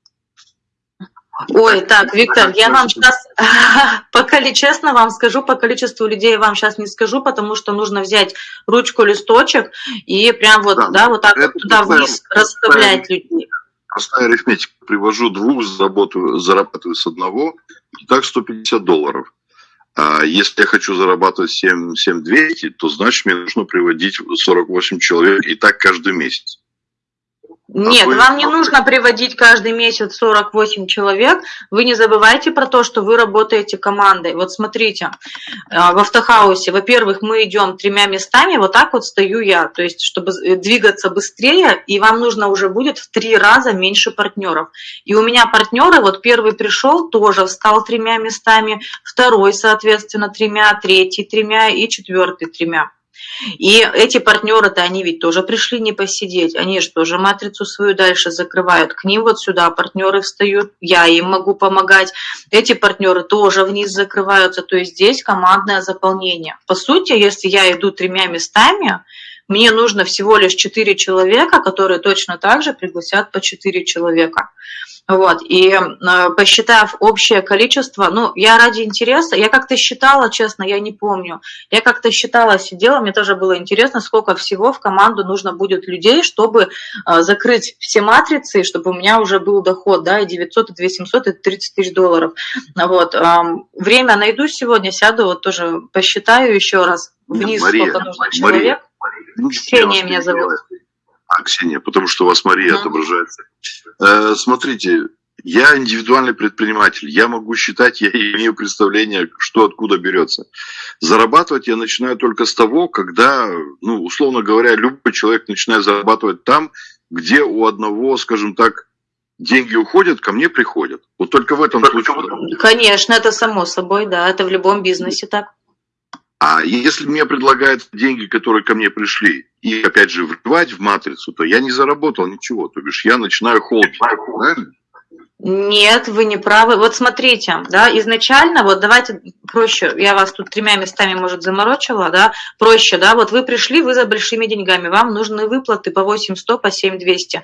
Ой, так, Виктор, я вам сейчас, <laughs> пока честно вам скажу, по количеству людей вам сейчас не скажу, потому что нужно взять ручку, листочек и прям вот, да, да вот так вот туда вниз расставлять людей. Простая арифметика. Привожу двух, зарабатываю, зарабатываю с одного, и так 150 долларов. А если я хочу зарабатывать 7, 7200, то значит мне нужно приводить 48 человек и так каждый месяц. Нет, а вам не нужно приводить каждый месяц 48 человек. Вы не забывайте про то, что вы работаете командой. Вот смотрите, а, в автохаусе, во-первых, мы идем тремя местами, вот так вот стою я, то есть чтобы двигаться быстрее, и вам нужно уже будет в три раза меньше партнеров. И у меня партнеры, вот первый пришел, тоже встал тремя местами, второй, соответственно, тремя, третий тремя и четвертый тремя. И эти партнеры-то, они ведь тоже пришли не посидеть, они же тоже матрицу свою дальше закрывают. К ним вот сюда партнеры встают, я им могу помогать. Эти партнеры тоже вниз закрываются, то есть здесь командное заполнение. По сути, если я иду тремя местами, мне нужно всего лишь 4 человека, которые точно так же пригласят по 4 человека. Вот, и э, посчитав общее количество, ну, я ради интереса, я как-то считала, честно, я не помню, я как-то считала, сидела, мне тоже было интересно, сколько всего в команду нужно будет людей, чтобы э, закрыть все матрицы, чтобы у меня уже был доход, да, и 900, и 2700, и 30 тысяч долларов. Вот, время найду сегодня, сяду, вот тоже посчитаю еще раз вниз, Мария, сколько нужно Мария, человек. ну, Ксения меня зовут. делает. А, Ксения, потому что у вас Мария Да. отображается. Э, смотрите, я индивидуальный предприниматель. Я могу считать, я <laughs> имею представление, что откуда берется. Зарабатывать я начинаю только с того, когда, ну, условно говоря, любой человек начинает зарабатывать там, где у одного, скажем так, деньги уходят, ко мне приходят. Вот только в этом случае. Конечно, это само собой, да, это в любом бизнесе так. А если мне предлагают деньги, которые ко мне пришли, и опять же вливать в матрицу, то я не заработал ничего. То бишь я начинаю холдить. Нет, вы не правы. Вот смотрите, да, изначально, вот давайте проще, я вас тут тремя местами, может, заморочила, да, проще, да, вот вы пришли, вы за большими деньгами, вам нужны выплаты по 8100, по 7200.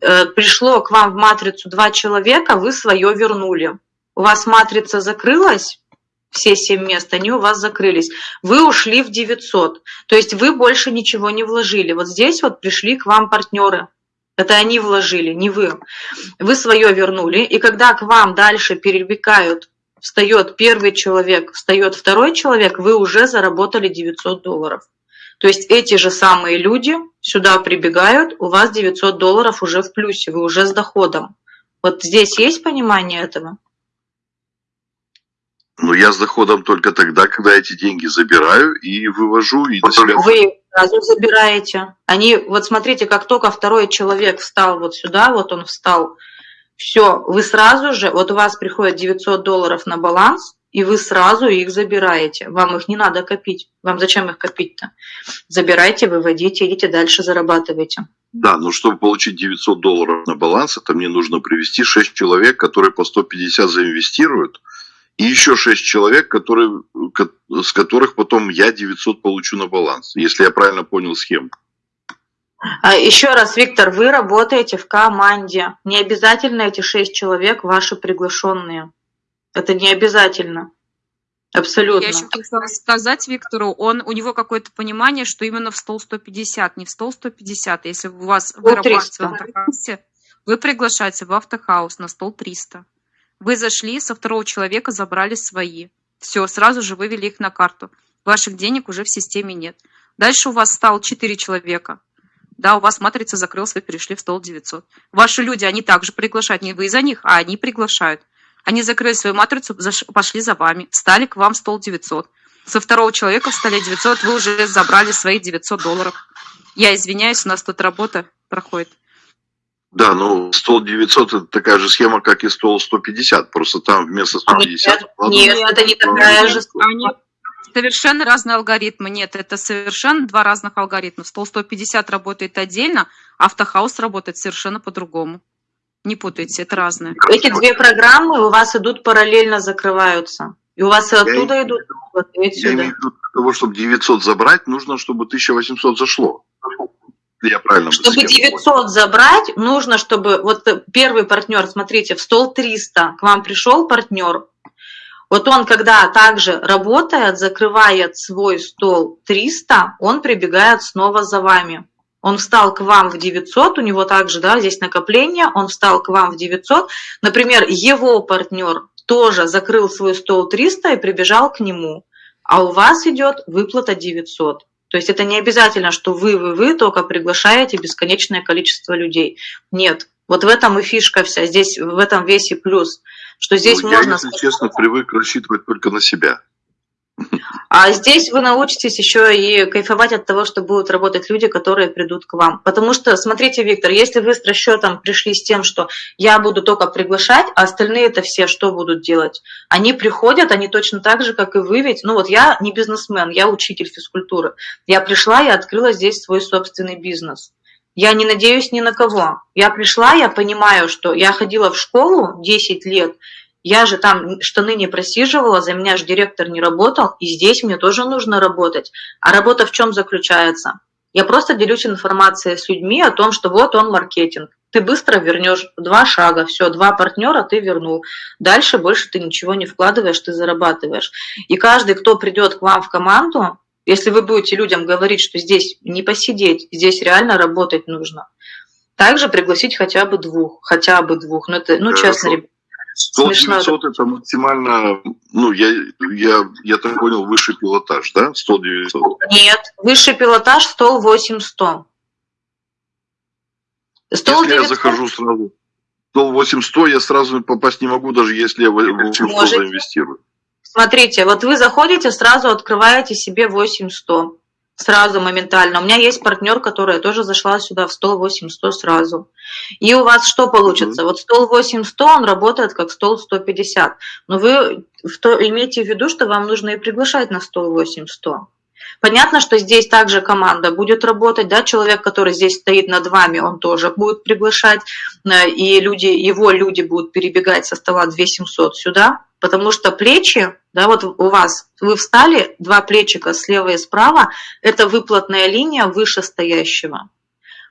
Э, пришло к вам в матрицу два человека, вы свое вернули. У вас матрица закрылась, все семь мест, они у вас закрылись. Вы ушли в 900, то есть вы больше ничего не вложили. Вот здесь вот пришли к вам партнеры, это они вложили, не вы. Вы свое вернули, и когда к вам дальше перебегают, встает первый человек, встает второй человек, вы уже заработали 900 долларов. То есть эти же самые люди сюда прибегают, у вас 900 долларов уже в плюсе, вы уже с доходом. Вот здесь есть понимание этого? Но я с доходом только тогда, когда эти деньги забираю и вывожу и на себя. Вы сразу забираете. Они, вот смотрите, как только второй человек встал вот сюда, вот он встал, все, вы сразу же, вот у вас приходит 900 долларов на баланс, и вы сразу их забираете. Вам их не надо копить. Вам зачем их копить-то? Забирайте, выводите, идите дальше, зарабатывайте. Да, но чтобы получить 900 долларов на баланс, это мне нужно привести 6 человек, которые по 150 заинвестируют, и еще 6 человек, которые, ко- с которых потом я 900 получу на баланс, если я правильно понял схему. А еще раз, Виктор, вы работаете в команде. Не обязательно эти шесть человек ваши приглашенные. Это не обязательно. Абсолютно. Я еще хотела сказать Виктору, он, у него какое-то понимание, что именно в стол 150, не в стол 150. Если у вас вы работаете 300. в автохаусе, вы приглашаете в автохаус на стол 300. Вы зашли, со второго человека забрали свои. Все, сразу же вывели их на карту. Ваших денег уже в системе нет. Дальше у вас стало 4 человека. Да, у вас матрица закрылась, вы перешли в стол 900. Ваши люди, они также приглашают, не вы за них, а они приглашают. Они закрыли свою матрицу, пошли за вами, встали к вам в стол 900. Со второго человека в столе 900 вы уже забрали свои 900 долларов. Я извиняюсь, у нас тут работа проходит. Да, ну стол 900 это такая же схема, как и стол 150, просто там вместо 150... Нет, нет, это не такая же. Они совершенно разные алгоритмы. Нет, это совершенно два разных алгоритма. Стол 150 работает отдельно, автохаус работает совершенно по-другому. Не путайте, это разное. Эти две программы у вас идут параллельно, закрываются. И у вас и оттуда Я- идут, вот, и Я имею в виду, для того, чтобы 900 забрать, нужно, чтобы 1800 зашло. Я правильно Чтобы схему понял. 900 забрать, нужно, чтобы вот первый партнер, смотрите, в стол 300 к вам пришел партнер. Вот он, когда также работает, закрывает свой стол 300, он прибегает снова за вами. Он встал к вам в 900, у него также, да, здесь накопление, он встал к вам в 900. Например, его партнер тоже закрыл свой стол 300 и прибежал к нему, а у вас идет выплата 900. То есть это не обязательно, что вы, вы, вы только приглашаете бесконечное количество людей. Нет. Вот в этом и фишка вся. Здесь в этом весь и плюс. Что здесь Ну, можно... Я, если честно, привык рассчитывать только на себя. А здесь вы научитесь еще и кайфовать от того, что будут работать люди, которые придут к вам. Потому что, смотрите, Виктор, если вы с расчетом пришли с тем, что я буду только приглашать, а остальные это все что будут делать? Они приходят, они точно так же, как и вы, ведь, ну вот я не бизнесмен, я учитель физкультуры. Я пришла и открыла здесь свой собственный бизнес. Я не надеюсь ни на кого. Я пришла, я понимаю, что я ходила в школу 10 лет, я же там штаны не просиживала, за меня же директор не работал, и здесь мне тоже нужно работать. А работа в чем заключается? Я просто делюсь информацией с людьми о том, что вот он маркетинг. Ты быстро вернешь два шага, все, два партнера ты вернул. Дальше больше ты ничего не вкладываешь, ты зарабатываешь. И каждый, кто придет к вам в команду, если вы будете людям говорить, что здесь не посидеть, здесь реально работать нужно, также пригласить хотя бы двух, хотя бы двух. Ну, это, ну честно, ребята. 100 900 это максимально, ну, я, я, я так понял, высший пилотаж, да? 100 900? Нет, высший пилотаж стол 8 100. Стол если 900... я захожу сразу, стол 8 100, я сразу попасть не могу, даже если я в 8 100 заинвестирую. Смотрите, вот вы заходите, сразу открываете себе 8100. Сразу, моментально. У меня есть партнер, которая тоже зашла сюда в стол 8100 сразу. И у вас что получится? Вот стол 8100, он работает как стол 150. Но вы то, имейте в виду, что вам нужно и приглашать на стол 8100. Понятно, что здесь также команда будет работать, да, человек, который здесь стоит над вами, он тоже будет приглашать, э, и люди, его люди будут перебегать со стола 2700 сюда, потому что плечи, да, вот у вас, вы встали, два плечика слева и справа, это выплатная линия вышестоящего.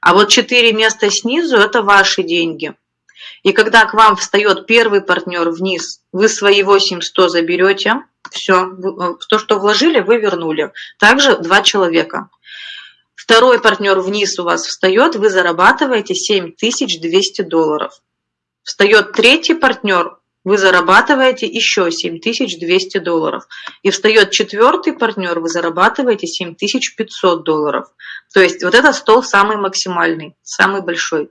А вот четыре места снизу – это ваши деньги. И когда к вам встает первый партнер вниз, вы свои 8100 заберете, все, то, что вложили, вы вернули. Также два человека. Второй партнер вниз у вас встает, вы зарабатываете 7200 долларов. Встает третий партнер, вы зарабатываете еще 7200 долларов. И встает четвертый партнер, вы зарабатываете 7500 долларов. То есть вот этот стол самый максимальный, самый большой.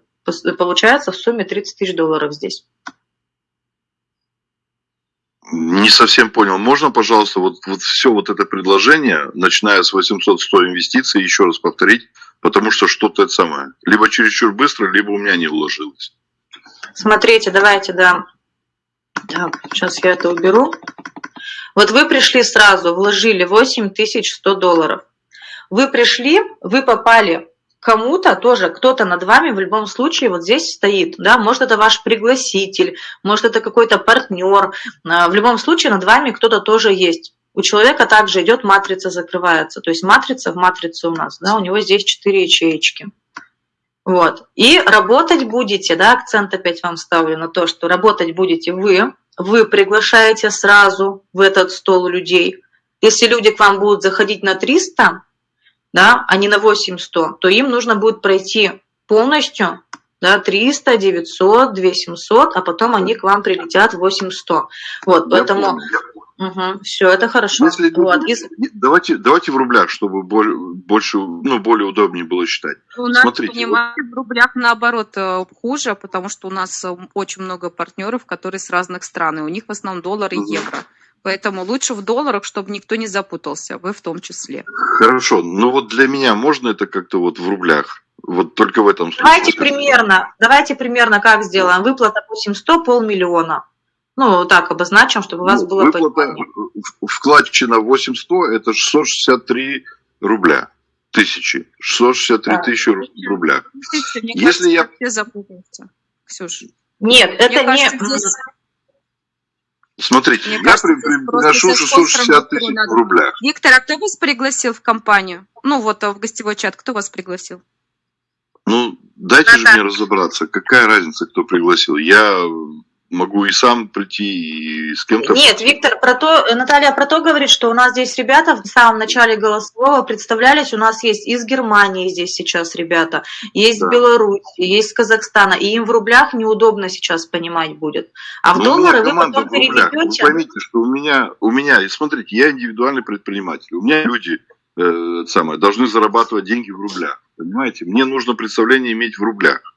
Получается в сумме 30 тысяч долларов здесь. Не совсем понял. Можно, пожалуйста, вот, вот все вот это предложение, начиная с 800 100 инвестиций, еще раз повторить, потому что что-то это самое. Либо чересчур быстро, либо у меня не уложилось. Смотрите, давайте, да, так, сейчас я это уберу. Вот вы пришли сразу, вложили 8100 долларов. Вы пришли, вы попали кому-то тоже, кто-то над вами в любом случае вот здесь стоит, да, может это ваш пригласитель, может это какой-то партнер, а, в любом случае над вами кто-то тоже есть. У человека также идет матрица закрывается, то есть матрица в матрице у нас, да, у него здесь 4 ячеечки. Вот. И работать будете, да, акцент опять вам ставлю на то, что работать будете вы, вы приглашаете сразу в этот стол людей. Если люди к вам будут заходить на 300, да, а не на 800, то им нужно будет пройти полностью да, 300, 900, 2700, а потом они к вам прилетят в 800. Вот, я поэтому... Понял, Угу, все, это хорошо. Если, вот. давайте, давайте в рублях, чтобы больше, ну, более удобнее было считать. У нас, Смотрите, понимаете, вот. в рублях наоборот э, хуже, потому что у нас э, очень много партнеров, которые с разных стран, и у них в основном доллар и угу. евро. Поэтому лучше в долларах, чтобы никто не запутался, вы в том числе. Хорошо, ну вот для меня можно это как-то вот в рублях? Вот только в этом случае. Давайте примерно, давайте примерно как сделаем. Выплата 800, полмиллиона. Ну, так обозначим, чтобы у вас ну, было выплата, понимание. Вкладчина 800 – это 663 рубля. Тысячи. 663 да. тысячи в рублях. Мне Если кажется, я... все запутаются, Ксюша. Нет, Мне это кажется, не... Здесь... Смотрите, Мне я кажется, приношу 660 тысяч в рублях. Виктор, а кто вас пригласил в компанию? Ну вот в гостевой чат, кто вас пригласил? Ну, дайте а же мне разобраться, какая разница, кто пригласил. Я могу и сам прийти, и с кем-то... Нет, Виктор, про то, Наталья про то говорит, что у нас здесь ребята в самом начале голосового представлялись, у нас есть из Германии здесь сейчас ребята, есть да. Беларусь, есть Казахстана, и им в рублях неудобно сейчас понимать будет. А в ну, доллары вы потом переведете... Вы поймите, что у меня, у меня, и смотрите, я индивидуальный предприниматель, у меня люди э, самое, должны зарабатывать деньги в рублях, понимаете? Мне нужно представление иметь в рублях.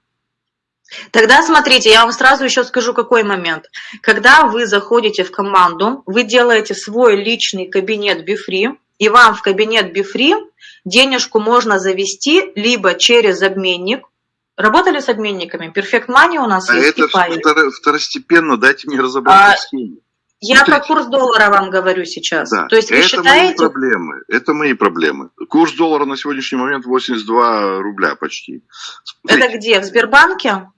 Тогда смотрите, я вам сразу еще скажу, какой момент. Когда вы заходите в команду, вы делаете свой личный кабинет Бифри, и вам в кабинет Бифри денежку можно завести либо через обменник, Работали с обменниками? Perfect Money у нас а есть. Это втор второстепенно, дайте мне разобраться а, с ними. Я Смотрите. про курс доллара вам говорю сейчас. Да, То есть вы это считаете... мои проблемы. Это мои проблемы. Курс доллара на сегодняшний момент 82 рубля почти. Смотрите. Это где? В Сбербанке?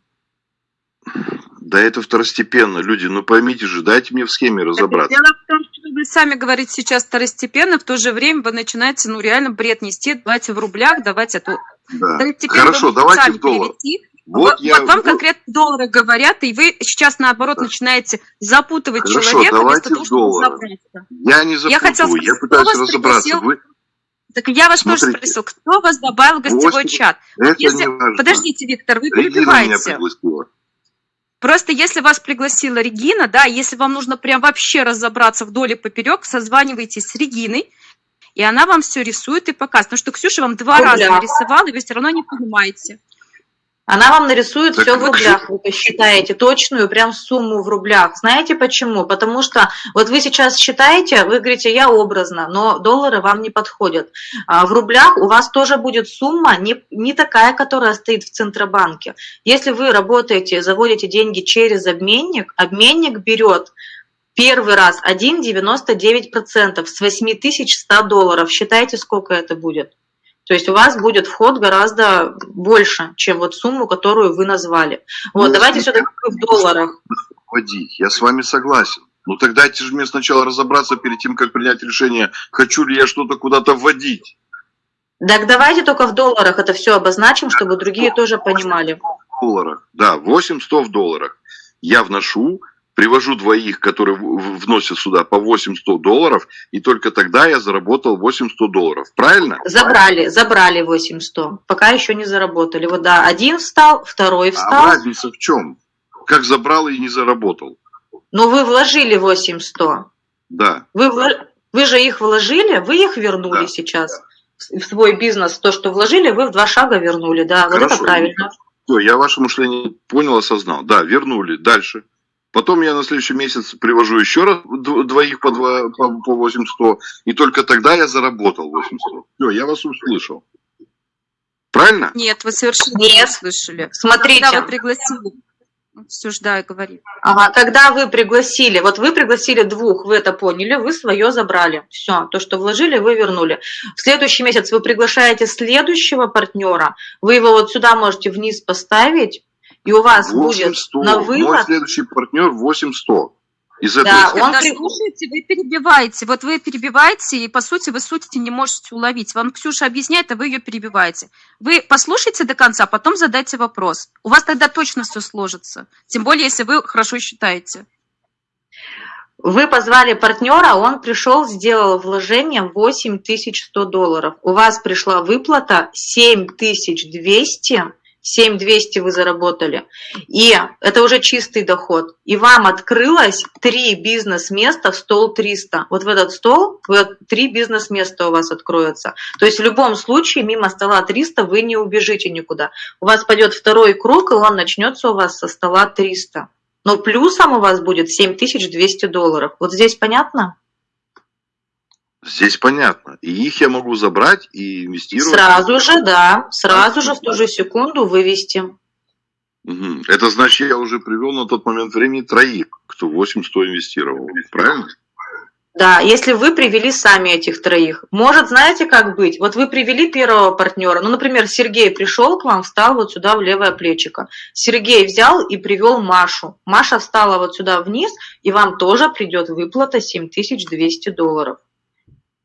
Да это второстепенно, люди, ну поймите же, дайте мне в схеме разобраться. Дело в том, что вы сами говорите сейчас второстепенно, в то же время вы начинаете, ну, реально бред нести. Давайте в рублях, давайте эту... Да. Хорошо, давайте в доллар. перевести. Вот Вот, я- вот вам вот- конкретно доллары говорят, и вы сейчас, наоборот, начинаете запутывать Хорошо, человека давайте вместо того, чтобы разобраться. Я не запутываю, хотела спросить, я кто пытаюсь разобраться. пригласил? Вы... Так я вас тоже Смотрите. спросил, кто вас добавил в гостевой Восемь- чат? Это Если-. Подождите, Виктор, вы Регина меня перебиваете. пригласила. Просто если вас пригласила Регина, да, если вам нужно прям вообще разобраться вдоль и поперек, созванивайтесь с Региной, и она вам все рисует и показывает. Потому что Ксюша вам два В раза рублях. нарисовала, и вы все равно не понимаете. Она вам нарисует Так все в рублях, вы посчитаете точную прям сумму в рублях. Знаете почему? Потому что вот вы сейчас считаете, вы говорите, я образно, но доллары вам не подходят. А в рублях у вас тоже будет сумма не, не такая, которая стоит в Центробанке. Если вы работаете, заводите деньги через обменник, обменник берет первый раз 1,99% с 8100 долларов. Считайте, сколько это будет. То есть у вас будет вход гораздо больше, чем вот сумму, которую вы назвали. Вот, Ну, давайте все-таки в долларах. Вводить. Я с вами согласен. Ну тогда дайте же мне сначала разобраться перед тем, как принять решение, хочу ли я что-то куда-то вводить. Так давайте только в долларах это все обозначим, чтобы другие тоже понимали. В долларах. Да, 800 в долларах. Я вношу, привожу двоих, которые вносят сюда по 800 долларов, и только тогда я заработал 800 долларов. Правильно? Забрали, забрали 800, пока еще не заработали. Вот да, один встал, второй А встал, разница в чем? Как забрал и не заработал. но вы вложили 800. Да. Вы, вы же их вложили, вы их вернули Да. сейчас в в свой бизнес. То, что вложили, вы в два шага вернули. Да, вот это Хорошо. правильно. Я ваше мышление понял, осознал. Да, вернули. Дальше. Потом я на следующий месяц привожу еще раз дв- двоих по, два, по, по 800, и только тогда я заработал 800. Все, я вас услышал. Правильно? Нет, вы совершенно Нет. не слышали. Смотрите. Когда вы пригласили... Все ж, да, говори. Ага, когда вы пригласили, вот вы пригласили двух, вы это поняли, вы свое забрали. Все, то, что вложили, вы вернули. В следующий месяц вы приглашаете следующего партнера, вы его вот сюда можете вниз поставить, и у вас будет 800. на Мой вывод... следующий партнер 800. Из этой Да, схемы. он Когда слушаете, вы перебиваете. Вот вы перебиваете, и, по сути, вы сути не можете уловить. Вам Ксюша объясняет, а вы ее перебиваете. Вы послушайте до конца, потом задайте вопрос. У вас тогда точно все сложится. Тем более, если вы хорошо считаете. Вы позвали партнера, он пришел, сделал вложение 8100 долларов. У вас пришла выплата 7200, 7200 вы заработали. И это уже чистый доход. И вам открылось три бизнес-места в стол 300. Вот в этот стол вот три бизнес-места у вас откроются. То есть в любом случае мимо стола 300 вы не убежите никуда. У вас пойдет второй круг, и он начнется у вас со стола 300. Но плюсом у вас будет 7200 долларов. Вот здесь понятно? Здесь понятно. И их я могу забрать и инвестировать. Сразу же, да, сразу же в ту же секунду вывести. Мгм. Это значит, я уже привел на тот момент времени троих, кто 800 инвестировал. Правильно? Да, если вы привели сами этих троих. Может, знаете, как быть? Вот вы привели первого партнера. Ну, например, Сергей пришел к вам, встал вот сюда в левое плечико. Сергей взял и привел Машу. Маша встала вот сюда вниз, и вам тоже придет выплата 7200 долларов.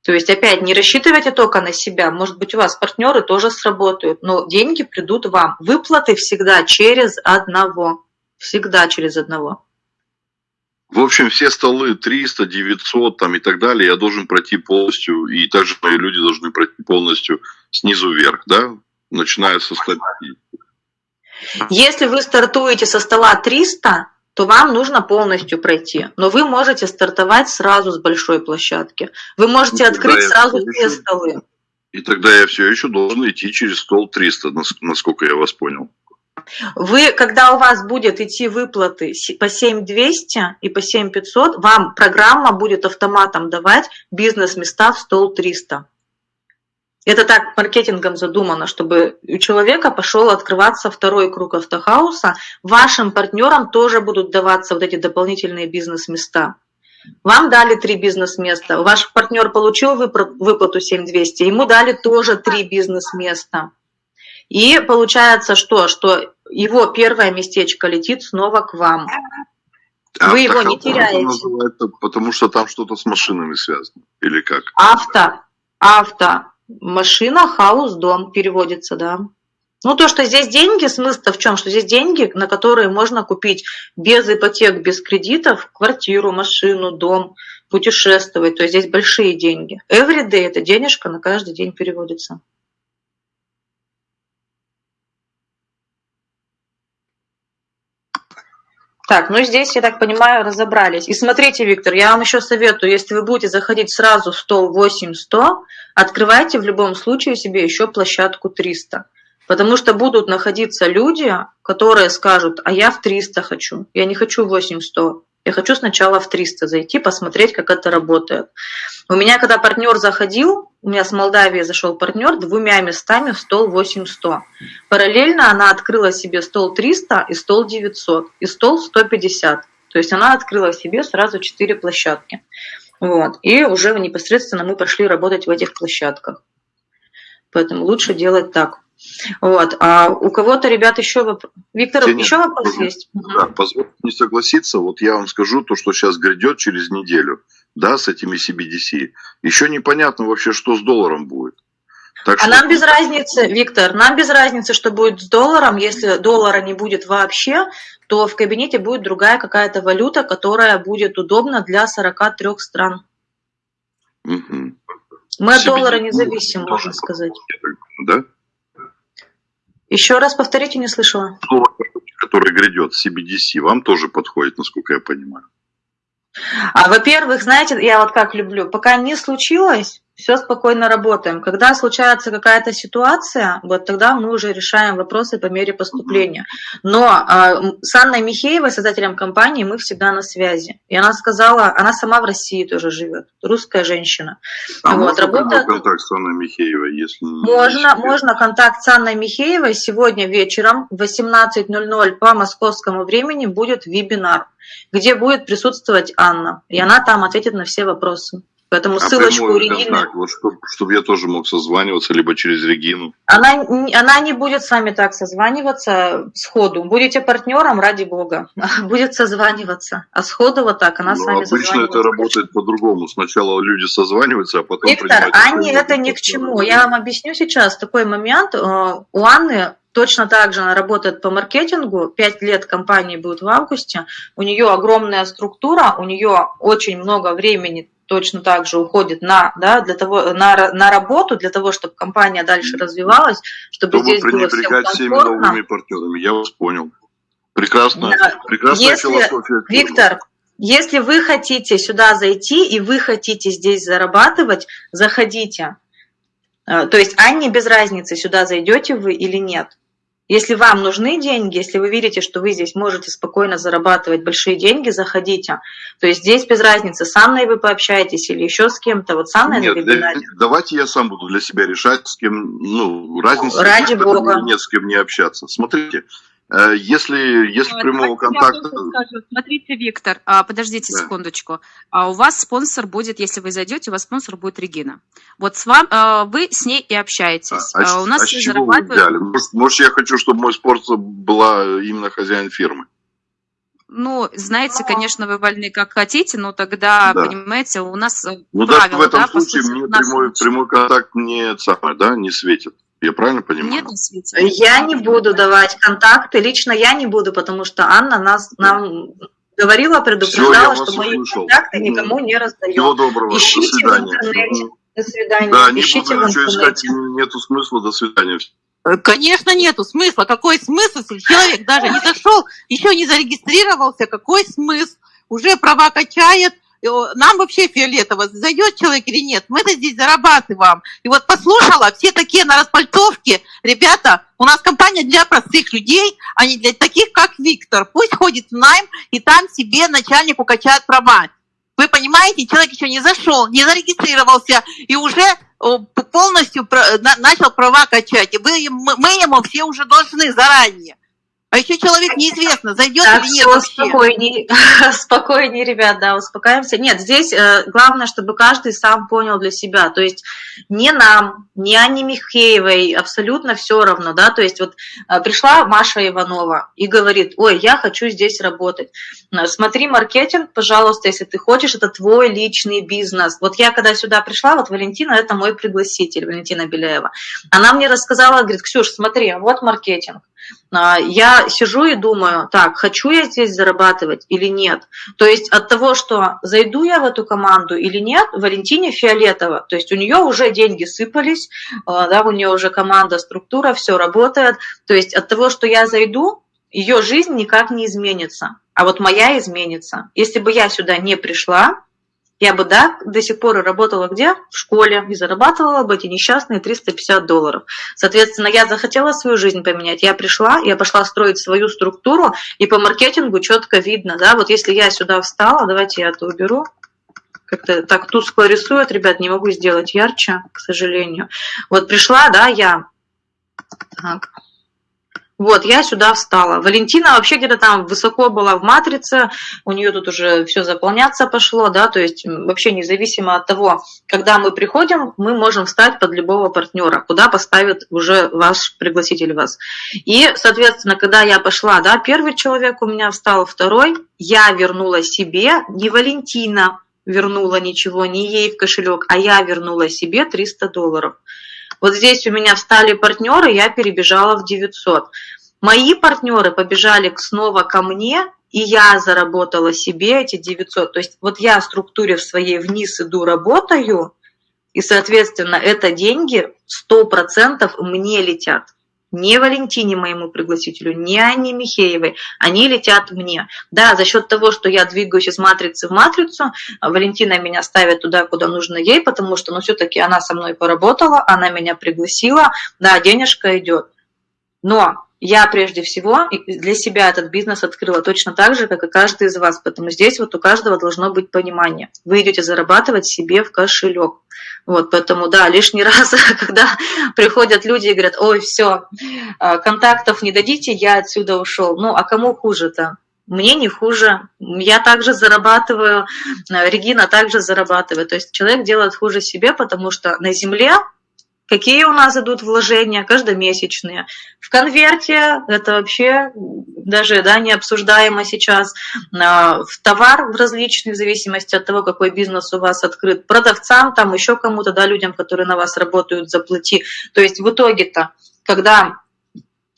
То есть, опять, не рассчитывайте только на себя. Может быть, у вас партнеры тоже сработают, но деньги придут вам. Выплаты всегда через одного. Всегда через одного. В общем, все столы 300, 900 там, и так далее я должен пройти полностью, и также мои люди должны пройти полностью снизу вверх, да? Начиная со 100. Если вы стартуете со стола 300, то вам нужно полностью пройти. Но вы можете стартовать сразу с большой площадки. Вы можете Ну, открыть сразу еще- все столы. И тогда я все еще должен идти через стол 300, нас- насколько я вас понял. Вы, когда у вас будет идти выплаты по 7200 и по 7500, вам программа будет автоматом давать бизнес-места в стол 300. Это так маркетингом задумано, чтобы у человека пошел открываться второй круг автохауса. Вашим партнерам тоже будут даваться вот эти дополнительные бизнес-места. Вам дали три бизнес-места, ваш партнер получил выплату 7200, ему дали тоже три бизнес-места. И получается что? Что его первое местечко летит снова к вам. А Вы его не теряете. потому что там что-то с машинами связано. Или как? Авто, авто, машина, хаус, дом переводится, да. Ну, то, что здесь деньги, смысл в чем? Что здесь деньги, на которые можно купить без ипотек, без кредитов квартиру, машину, дом, путешествовать. То есть здесь большие деньги. Everyday – это денежка на каждый день переводится. Так, ну здесь, я так понимаю, разобрались. И смотрите, Виктор, я вам еще советую, если вы будете заходить сразу в стол 8-100, открывайте в любом случае себе еще площадку 300. Потому что будут находиться люди, которые скажут, а я в 300 хочу, я не хочу 8-100, я хочу сначала в 300 зайти, посмотреть, как это работает. У меня, когда партнер заходил, у меня с Молдавии зашел партнер двумя местами в стол 800. Параллельно она открыла себе стол 300 и стол 900, и стол 150. То есть она открыла себе сразу 4 площадки. Вот. И уже непосредственно мы пошли работать в этих площадках. Поэтому лучше делать так. Вот. А у кого-то, ребят, еще вопрос. Виктор, Ксения, еще вопрос можно? есть? Да, позвольте не согласиться. Вот я вам скажу то, что сейчас грядет через неделю, да, с этими CBDC. Еще непонятно вообще, что с долларом будет. Так А что- нам без разницы, Виктор, нам без разницы, что будет с долларом. Если доллара не будет вообще, то в кабинете будет другая какая-то валюта, которая будет удобна для 43 стран. Мгм. Мы от доллара не зависим, можно сказать. Да? Еще раз повторите, не слышала. Слово, который грядет, CBDC, вам тоже подходит, насколько я понимаю. А, во-первых, знаете, я вот как люблю, пока не случилось, все спокойно работаем. Когда случается какая-то ситуация, вот тогда мы уже решаем вопросы по мере поступления. Но м, с Анной Михеевой, создателем компании, мы всегда на связи. И она сказала, она сама в России тоже живет, русская женщина. А Вот, можно работа- контакт с Анной Михеевой, если... не Можно, секрет? можно контакт с Анной Михеевой сегодня вечером в 18.00 по московскому времени будет вебинар, где будет присутствовать Анна, и она там ответит на все вопросы. Поэтому А ссылочку прямой Регины. контакт, вот чтобы, я тоже мог созваниваться, либо через Регину. Она, не- она не будет с вами так созваниваться сходу. Будете партнером, ради бога. <laughs> Будет созваниваться. А сходу вот так она с Но вами Ну, обычно созваниваться. это работает по-другому. Сначала люди созваниваются, а потом... Виктор, Анне решение. это ни к чему. Я вам объясню сейчас такой момент. Э, У Анны точно так же она работает по маркетингу. Пять лет компании будет в августе. У нее огромная структура, у нее очень много времени точно так же уходит на, да, для того, на, на работу, для того, чтобы компания дальше развивалась, чтобы Чтобы здесь было всем пренебрегать всеми комфортно. новыми партнерами. Я вас понял. Прекрасно. Да. Прекрасная Если- философия. Виктор, если вы хотите сюда зайти и вы хотите здесь зарабатывать, заходите. Э, То есть Анне без разницы, сюда зайдете вы или нет. Если вам нужны деньги, если вы видите, что вы здесь можете спокойно зарабатывать большие деньги, заходите. То есть здесь без разницы, с Анной вы пообщаетесь или еще с кем-то. Вот с Анной Нет, вебинаре. для- давайте я сам буду для себя решать, с кем, ну, разница Ради есть бога. нет, с кем не общаться. Смотрите, э, если, если А, прямого давайте я контакта... Смотрите, Виктор, а, подождите Да. секундочку. А у вас спонсор будет, если вы зайдете, у вас спонсор будет Регина. Вот с вам, а, вы с ней и общаетесь. А, у нас а с все чего вы зарабатывают- взяли? Может, может, я хочу, чтобы мой спонсор была именно хозяин фирмы? Ну, знаете, конечно, вы вольны как хотите, но тогда, Да. понимаете, у нас э, Ну, даже правила, в этом да, случае сути, мне у нас прямой, прямой контакт не, самое, да, не светит. Я правильно понимаю? Нет, не светит. Я не буду давать контакты, лично я не буду, потому что Анна нас нам говорила, предупреждала, что мои услышал. контакты никому не раздаем. Всего доброго. До Ищите в свидания. интернете. Мгм. До свидания. Да, не Ищите буду в ничего искать, интернете. нету смысла. До свидания. Э, Конечно, нету смысла. Какой смысл, если человек даже не зашел, еще не зарегистрировался, какой смысл? Уже права качает, нам вообще фиолетово, зайдет человек или нет, мы-то здесь зарабатываем. И вот послушала, все такие на распальтовке, ребята, у нас компания для простых людей, а не для таких, как Виктор. Пусть ходит в найм, и там себе начальнику качает права. Вы понимаете, человек еще не зашел, не зарегистрировался, и уже полностью начал права качать. И вы, мы ему все уже должны заранее. А еще человек неизвестно, зайдет Так, или нет все, вообще. спокойней, <laughs> спокойней, ребят, да, успокаиваемся. Нет, здесь э, главное, чтобы каждый сам понял для себя, то есть не нам, не Анне Михеевой абсолютно все равно, да, то есть вот э, пришла Маша Иванова и говорит, ой, я хочу здесь работать. Э, Смотри маркетинг, пожалуйста, если ты хочешь, это твой личный бизнес. Вот я когда сюда пришла, вот Валентина, это мой пригласитель, Валентина Беляева. Она мне рассказала, говорит, Ксюш, смотри, вот маркетинг. А, Я сижу и думаю, так, хочу я здесь зарабатывать или нет. То есть от того, что зайду я в эту команду или нет, Валентине Фиолетова, то есть у нее уже деньги сыпались, а, да, у нее уже команда, структура, все работает. То есть от того, что я зайду, ее жизнь никак не изменится, а вот моя изменится. Если бы я сюда не пришла, я бы, да, до сих пор работала где? В школе. И зарабатывала бы эти несчастные 350 долларов. Соответственно, я захотела свою жизнь поменять. Я пришла, я пошла строить свою структуру, и по маркетингу четко видно, да, вот если я сюда встала, давайте я это уберу, как-то так тускло рисует, ребят, не могу сделать ярче, к сожалению. Вот пришла, да, я, так, вот, я сюда встала. Валентина вообще где-то там высоко была в матрице, у нее тут уже все заполняться пошло, да, то есть вообще независимо от того, когда мы приходим, мы можем встать под любого партнера, куда поставит уже ваш пригласитель вас. И, соответственно, когда я пошла, да, первый человек у меня встал, второй, я вернула себе, не Валентина вернула ничего, не ей в кошелек, а я вернула себе 300 долларов. Вот здесь у меня встали партнеры, я перебежала в 900. Мои партнеры побежали снова ко мне, и я заработала себе эти 900. То есть вот я в структуре в своей вниз иду, работаю, и, соответственно, это деньги 100% мне летят. Не Валентине, моему пригласителю, не Анне Михеевой, они летят мне. Да, за счет того, что я двигаюсь из матрицы в матрицу, Валентина меня ставит туда, куда нужно ей, потому что, ну, все-таки она со мной поработала, она меня пригласила, да, денежка идет. Но я прежде всего для себя этот бизнес открыла точно так же, как и каждый из вас. Поэтому здесь вот у каждого должно быть понимание. Вы идете зарабатывать себе в кошелек. Вот, поэтому, да, лишний <laughs> раз, когда приходят люди и говорят, ой, все, контактов не дадите, я отсюда ушел. Ну, а кому хуже-то? Мне не хуже, я также зарабатываю, Регина также зарабатывает. То есть человек делает хуже себе, потому что на земле Какие у нас идут вложения каждомесячные? В конверте это вообще даже да, не обсуждаемо сейчас. В товар в различный, в зависимости от того, какой бизнес у вас открыт. Продавцам, там еще кому-то, да, людям, которые на вас работают, заплати. То есть в итоге-то, когда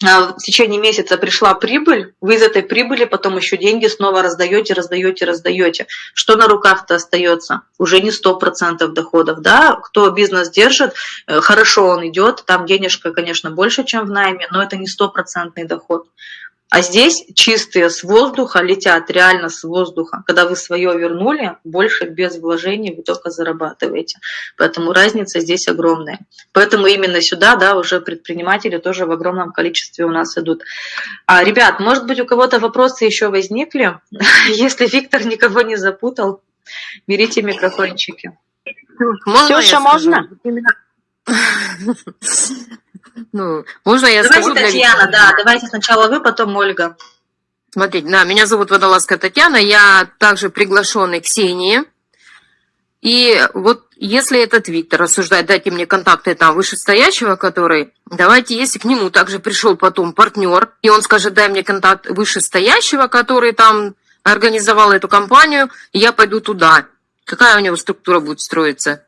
в течение месяца пришла прибыль, вы из этой прибыли потом еще деньги снова раздаете, раздаете, раздаете. Что на руках-то остается? Уже не 100% доходов. Да? Кто бизнес держит, хорошо он идет, там денежка, конечно, больше, чем в найме, но это не стопроцентный доход. А здесь чистые с воздуха летят, реально с воздуха. Когда вы свое вернули, больше без вложений вы только зарабатываете. Поэтому разница здесь огромная. Поэтому именно сюда, да, уже предприниматели тоже в огромном количестве у нас идут. А, ребят, может быть, у кого-то вопросы еще возникли? <laughs> Если Виктор никого не запутал, берите микрофончики. Можно Ксюша, можно? <laughs> Ну, можно я давайте скажу? Татьяна, для... да, давайте сначала вы, потом Ольга. Смотрите, да, меня зовут Водолазка Татьяна, я также приглашенный Ксении. И вот если этот Виктор рассуждает, дайте мне контакты там вышестоящего, который, давайте, если к нему также пришел потом партнер, и он скажет, дай мне контакт вышестоящего, который там организовал эту компанию, я пойду туда. Какая у него структура будет строиться?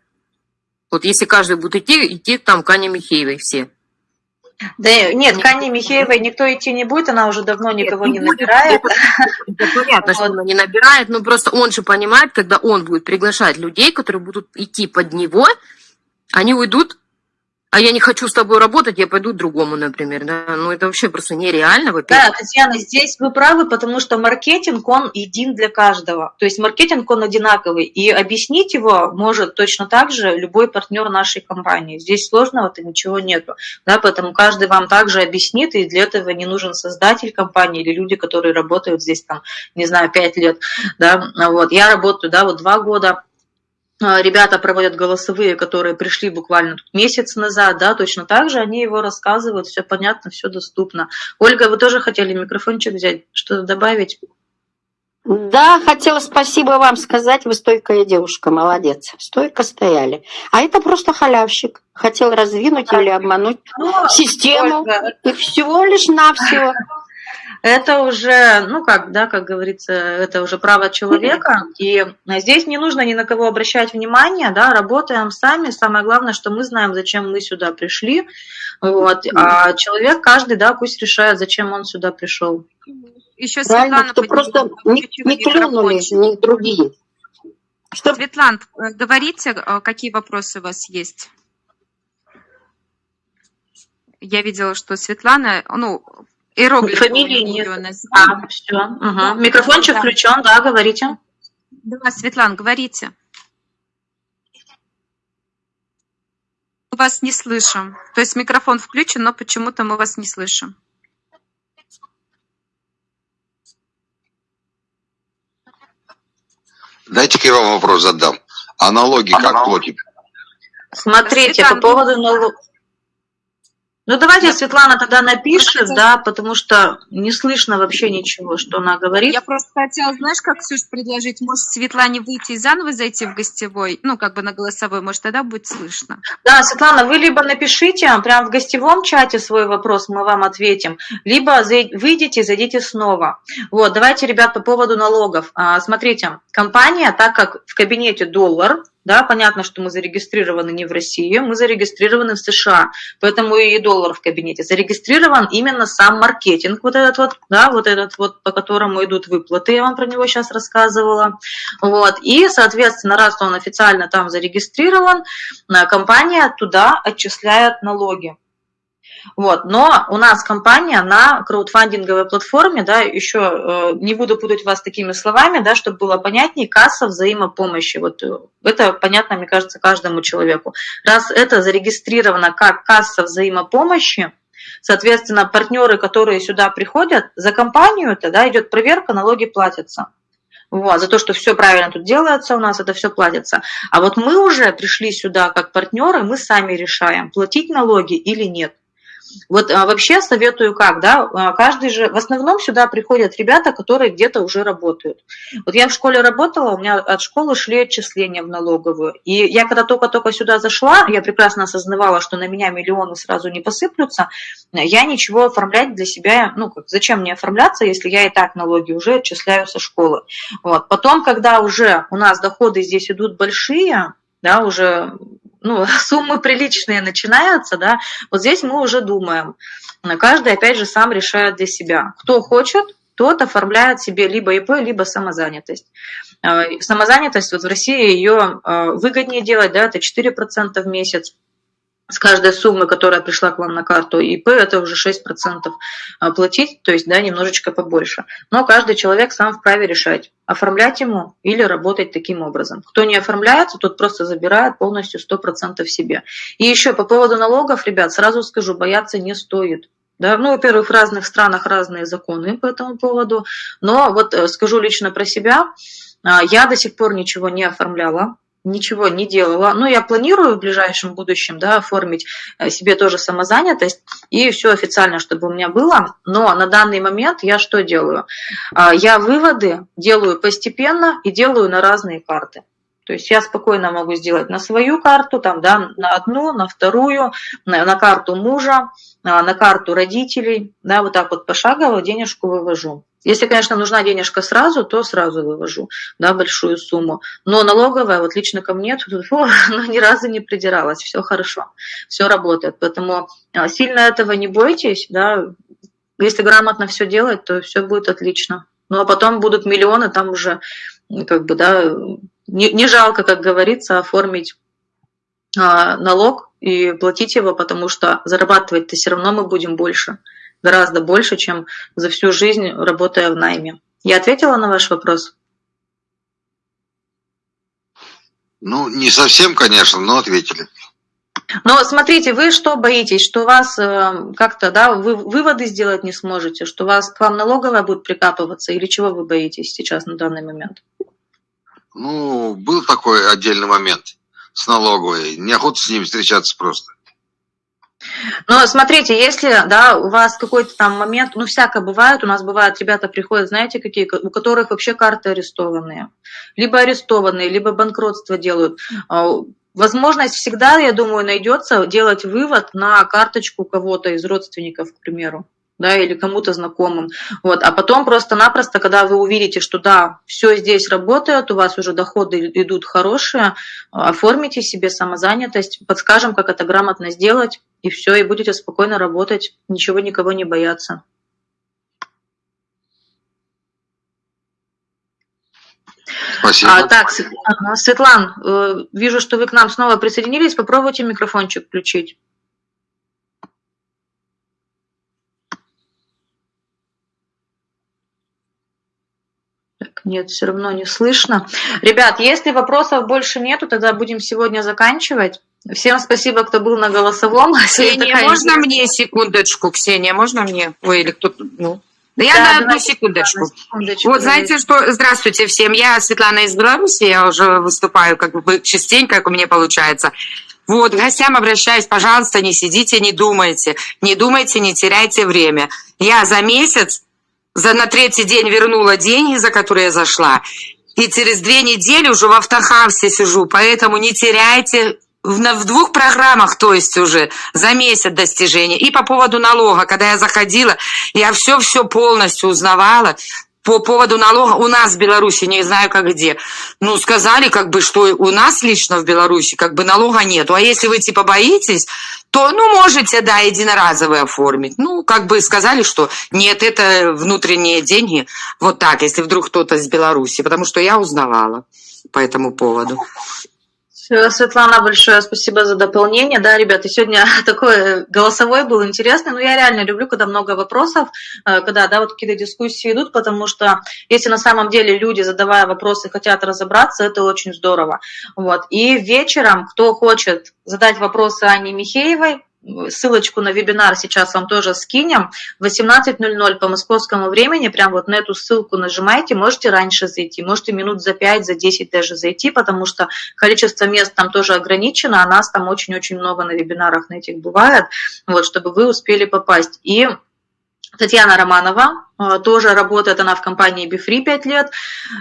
Вот если каждый будет идти, идти там к Ане Михеевой все. Да нет, к Анне Михеевой никто идти не будет, она уже давно никого нет, не набирает. Это, это понятно, что она не набирает, но просто он же понимает, когда он будет приглашать людей, которые будут идти под него, они уйдут а я не хочу с тобой работать, я пойду другому, например. Да? Ну, это вообще просто нереально, во-первых. Да, Татьяна, здесь вы правы, потому что маркетинг, он един для каждого. То есть маркетинг, он одинаковый. И объяснить его может точно так же любой партнер нашей компании. Здесь сложного-то ничего нету. Да, поэтому каждый вам также объяснит, и для этого не нужен создатель компании или люди, которые работают здесь, там, не знаю, пять лет. Да? Вот. Я работаю да, вот два года ребята проводят голосовые, которые пришли буквально месяц назад, да, точно так же они его рассказывают, все понятно, все доступно. Ольга, вы тоже хотели микрофончик взять, что-то добавить? Да, хотела спасибо вам сказать, вы стойкая девушка, молодец. Стойко стояли. А это просто халявщик. Хотел раздвинуть или обмануть Ну, систему. Ольга, И всего лишь навсего. <laughs> это уже, ну как, да, как говорится, это уже право человека, и здесь не нужно ни на кого обращать внимание, да, работаем сами, самое главное, что мы знаем, зачем мы сюда пришли, вот, а человек каждый, да, пусть решает, зачем он сюда пришел. Еще Правильно, Светлана что просто не, не клюнули, ни другие. Что? Светлана, э, говорите, э, какие вопросы у вас есть? Я видела, что Светлана, ну, иероглифы Фамилии у нет. А, все, микрофончик Да. включен, да, говорите. Да, Светлана, говорите. Мы вас не слышим. То есть микрофон включен, но почему-то мы вас не слышим. Дайте-ка я вам вопрос задам. А налоги как платят? Смотрите, Светлана, по поводу налогов. Ну, давайте Светлана тогда напишет, Просто- да, потому что не слышно вообще ничего, что она говорит. Я просто хотела, знаешь, как, Ксюш, предложить? Может, Светлане выйти и заново зайти в гостевой? Ну, как бы на голосовой, может, тогда будет слышно. Да, Светлана, вы либо напишите прямо в гостевом чате свой вопрос, мы вам ответим, либо выйдите и зайдите снова. Вот, давайте, ребят, по поводу налогов. А, Смотрите, компания, так как в кабинете доллар, да, понятно, что мы зарегистрированы не в России, мы зарегистрированы в США, поэтому и доллар в кабинете. Зарегистрирован именно сам маркетинг, вот этот вот, да, вот этот вот, по которому идут выплаты, я вам про него сейчас рассказывала. Вот, и, соответственно, раз он официально там зарегистрирован, э, компания туда отчисляет налоги. Вот. Но у нас компания на краудфандинговой платформе, да, еще э, не буду путать вас такими словами, да, чтобы было понятнее, касса взаимопомощи. Вот э, это понятно, мне кажется, каждому человеку. Раз это зарегистрировано как касса взаимопомощи, соответственно, партнеры, которые сюда приходят, за компанию это, да, идет проверка, налоги платятся. Вот, за то, что все правильно тут делается у нас, это все платится. А вот мы уже пришли сюда как партнеры, мы сами решаем, платить налоги или нет. Вот а, вообще советую как, да, а, каждый же, в основном сюда приходят ребята, которые где-то уже работают. Вот я в школе работала, у меня от школы шли отчисления в налоговую. И я когда только-только сюда зашла, я прекрасно осознавала, что на меня миллионы сразу не посыплются, я ничего оформлять для себя, ну, как, зачем мне оформляться, если я и так налоги уже отчисляю со школы. Вот. Потом, когда уже у нас доходы здесь идут большие, да, уже ну, <laughs> суммы приличные начинаются, да, вот здесь мы уже думаем. Каждый, опять же, сам решает для себя. Кто хочет, тот оформляет себе либо ИП, либо самозанятость. Э, Самозанятость, вот в России ее выгоднее делать, да, это 4% в месяц с каждой суммы, которая пришла к вам на карту ИП, это уже 6% платить, то есть, да, немножечко побольше. Но каждый человек сам вправе решать, оформлять ему или работать таким образом. Кто не оформляется, тот просто забирает полностью 100% себе. И еще по поводу налогов, ребят, сразу скажу, бояться не стоит. Да, ну, во-первых, в разных странах разные законы по этому поводу, но вот э, скажу лично про себя, я до сих пор ничего не оформляла, ничего не делала. Ну, я планирую в ближайшем будущем да, оформить э, себе тоже самозанятость и все официально, чтобы у меня было. Но на данный момент я что делаю? А, Я выводы делаю постепенно и делаю на разные карты. То есть я спокойно могу сделать на свою карту, там, да, на одну, на вторую, на, на карту мужа, а, на карту родителей, да, вот так вот пошагово денежку вывожу. Если, конечно, нужна денежка сразу, то сразу вывожу, да, большую сумму. Но налоговая, вот лично ко мне, <laughs> тут, фу, ну, ни разу не придиралась, все хорошо, все работает. Поэтому а, сильно этого не бойтесь, да, если грамотно все делать, то все будет отлично. Ну, а потом будут миллионы, там уже, как бы, да, не, не жалко, как говорится, оформить а, налог и платить его, потому что зарабатывать-то все равно мы будем больше гораздо больше, чем за всю жизнь работая в найме. Я ответила на ваш вопрос? Ну, не совсем, конечно, но ответили. Но смотрите, вы что боитесь, что вас э, как-то, да, вы выводы сделать не сможете, что вас к вам налоговая будет прикапываться, или чего вы боитесь сейчас на данный момент? Ну, был такой отдельный момент с налоговой. Неохота с ними встречаться просто. Но смотрите, если да, у вас какой-то там момент, ну, всякое бывает, у нас бывает, ребята приходят, знаете, какие, у которых вообще карты арестованные. Либо арестованные, либо банкротство делают. А, возможность всегда, я думаю, найдется делать вывод на карточку кого-то из родственников, к примеру да, или кому-то знакомым. Вот. А потом просто-напросто, когда вы увидите, что да, все здесь работает, у вас уже доходы идут хорошие, оформите себе самозанятость, подскажем, как это грамотно сделать, и все, и будете спокойно работать, ничего никого не бояться. Спасибо. А, так, Светлан, э, вижу, что вы к нам снова присоединились. Попробуйте микрофончик включить. Нет, все равно не слышно. Ребят, если вопросов больше нету, тогда будем сегодня заканчивать. Всем спасибо, кто был на голосовом. <laughs> Ксения, можно мне секундочку? Ксения, можно мне? Ой, или кто-то, ну... Да я Да, на одну секундочку. секундочку, Вот знаете что, здравствуйте всем, я Светлана из Беларуси, я уже выступаю как бы частенько, как у меня получается. Вот, гостям обращаюсь, пожалуйста, не сидите, не думайте, не думайте, не теряйте время. Я за месяц, за на третий день вернула деньги, за которые я зашла, и через две недели уже в автохавсе сижу, поэтому не теряйте в, в двух программах, то есть уже за месяц достижения. И по поводу налога, когда я заходила, я все-все полностью узнавала. По поводу налога у нас в Беларуси, не знаю как где, ну, сказали, как бы, что у нас лично в Беларуси, как бы, налога нету. А если вы, типа, боитесь, то, ну, можете, да, единоразовый оформить. Ну, как бы сказали, что нет, это внутренние деньги. Вот так, если вдруг кто-то из Беларуси, потому что я узнавала по этому поводу. Всё, Светлана, большое спасибо за дополнение. Да, ребята, сегодня <laughs> такой голосовой был интересный, но я реально люблю, когда много вопросов, э, когда, да, вот какие-то дискуссии идут, потому что если на самом деле люди, задавая вопросы, хотят разобраться, это очень здорово. Вот. И вечером, кто хочет задать вопросы Ане Михеевой, ссылочку на вебинар сейчас вам тоже скинем. В 18.00 по московскому времени, прям вот на эту ссылку нажимайте, можете раньше зайти, можете минут за 5, за 10 даже зайти, потому что количество мест там тоже ограничено, а нас там очень-очень много на вебинарах на этих бывает, вот, чтобы вы успели попасть. И Татьяна Романова, э, тоже работает она в компании BeFree 5 лет,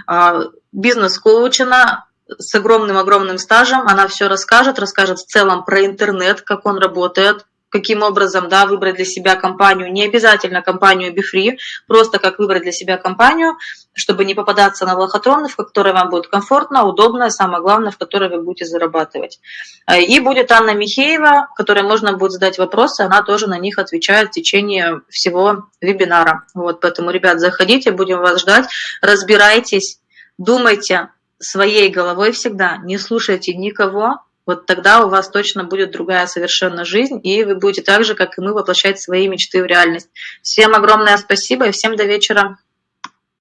э, бизнес-коуч она, с огромным-огромным стажем, она все расскажет, расскажет в целом про интернет, как он работает, каким образом да, выбрать для себя компанию, не обязательно компанию BeFree, просто как выбрать для себя компанию, чтобы не попадаться на лохотроны, в которой вам будет комфортно, удобно, и самое главное, в которой вы будете зарабатывать. И будет Анна Михеева, которой можно будет задать вопросы, она тоже на них отвечает в течение всего вебинара. Вот, поэтому, ребят, заходите, будем вас ждать, разбирайтесь, думайте, своей головой всегда, не слушайте никого, вот тогда у вас точно будет другая совершенно жизнь, и вы будете так же, как и мы, воплощать свои мечты в реальность. Всем огромное спасибо и всем до вечера.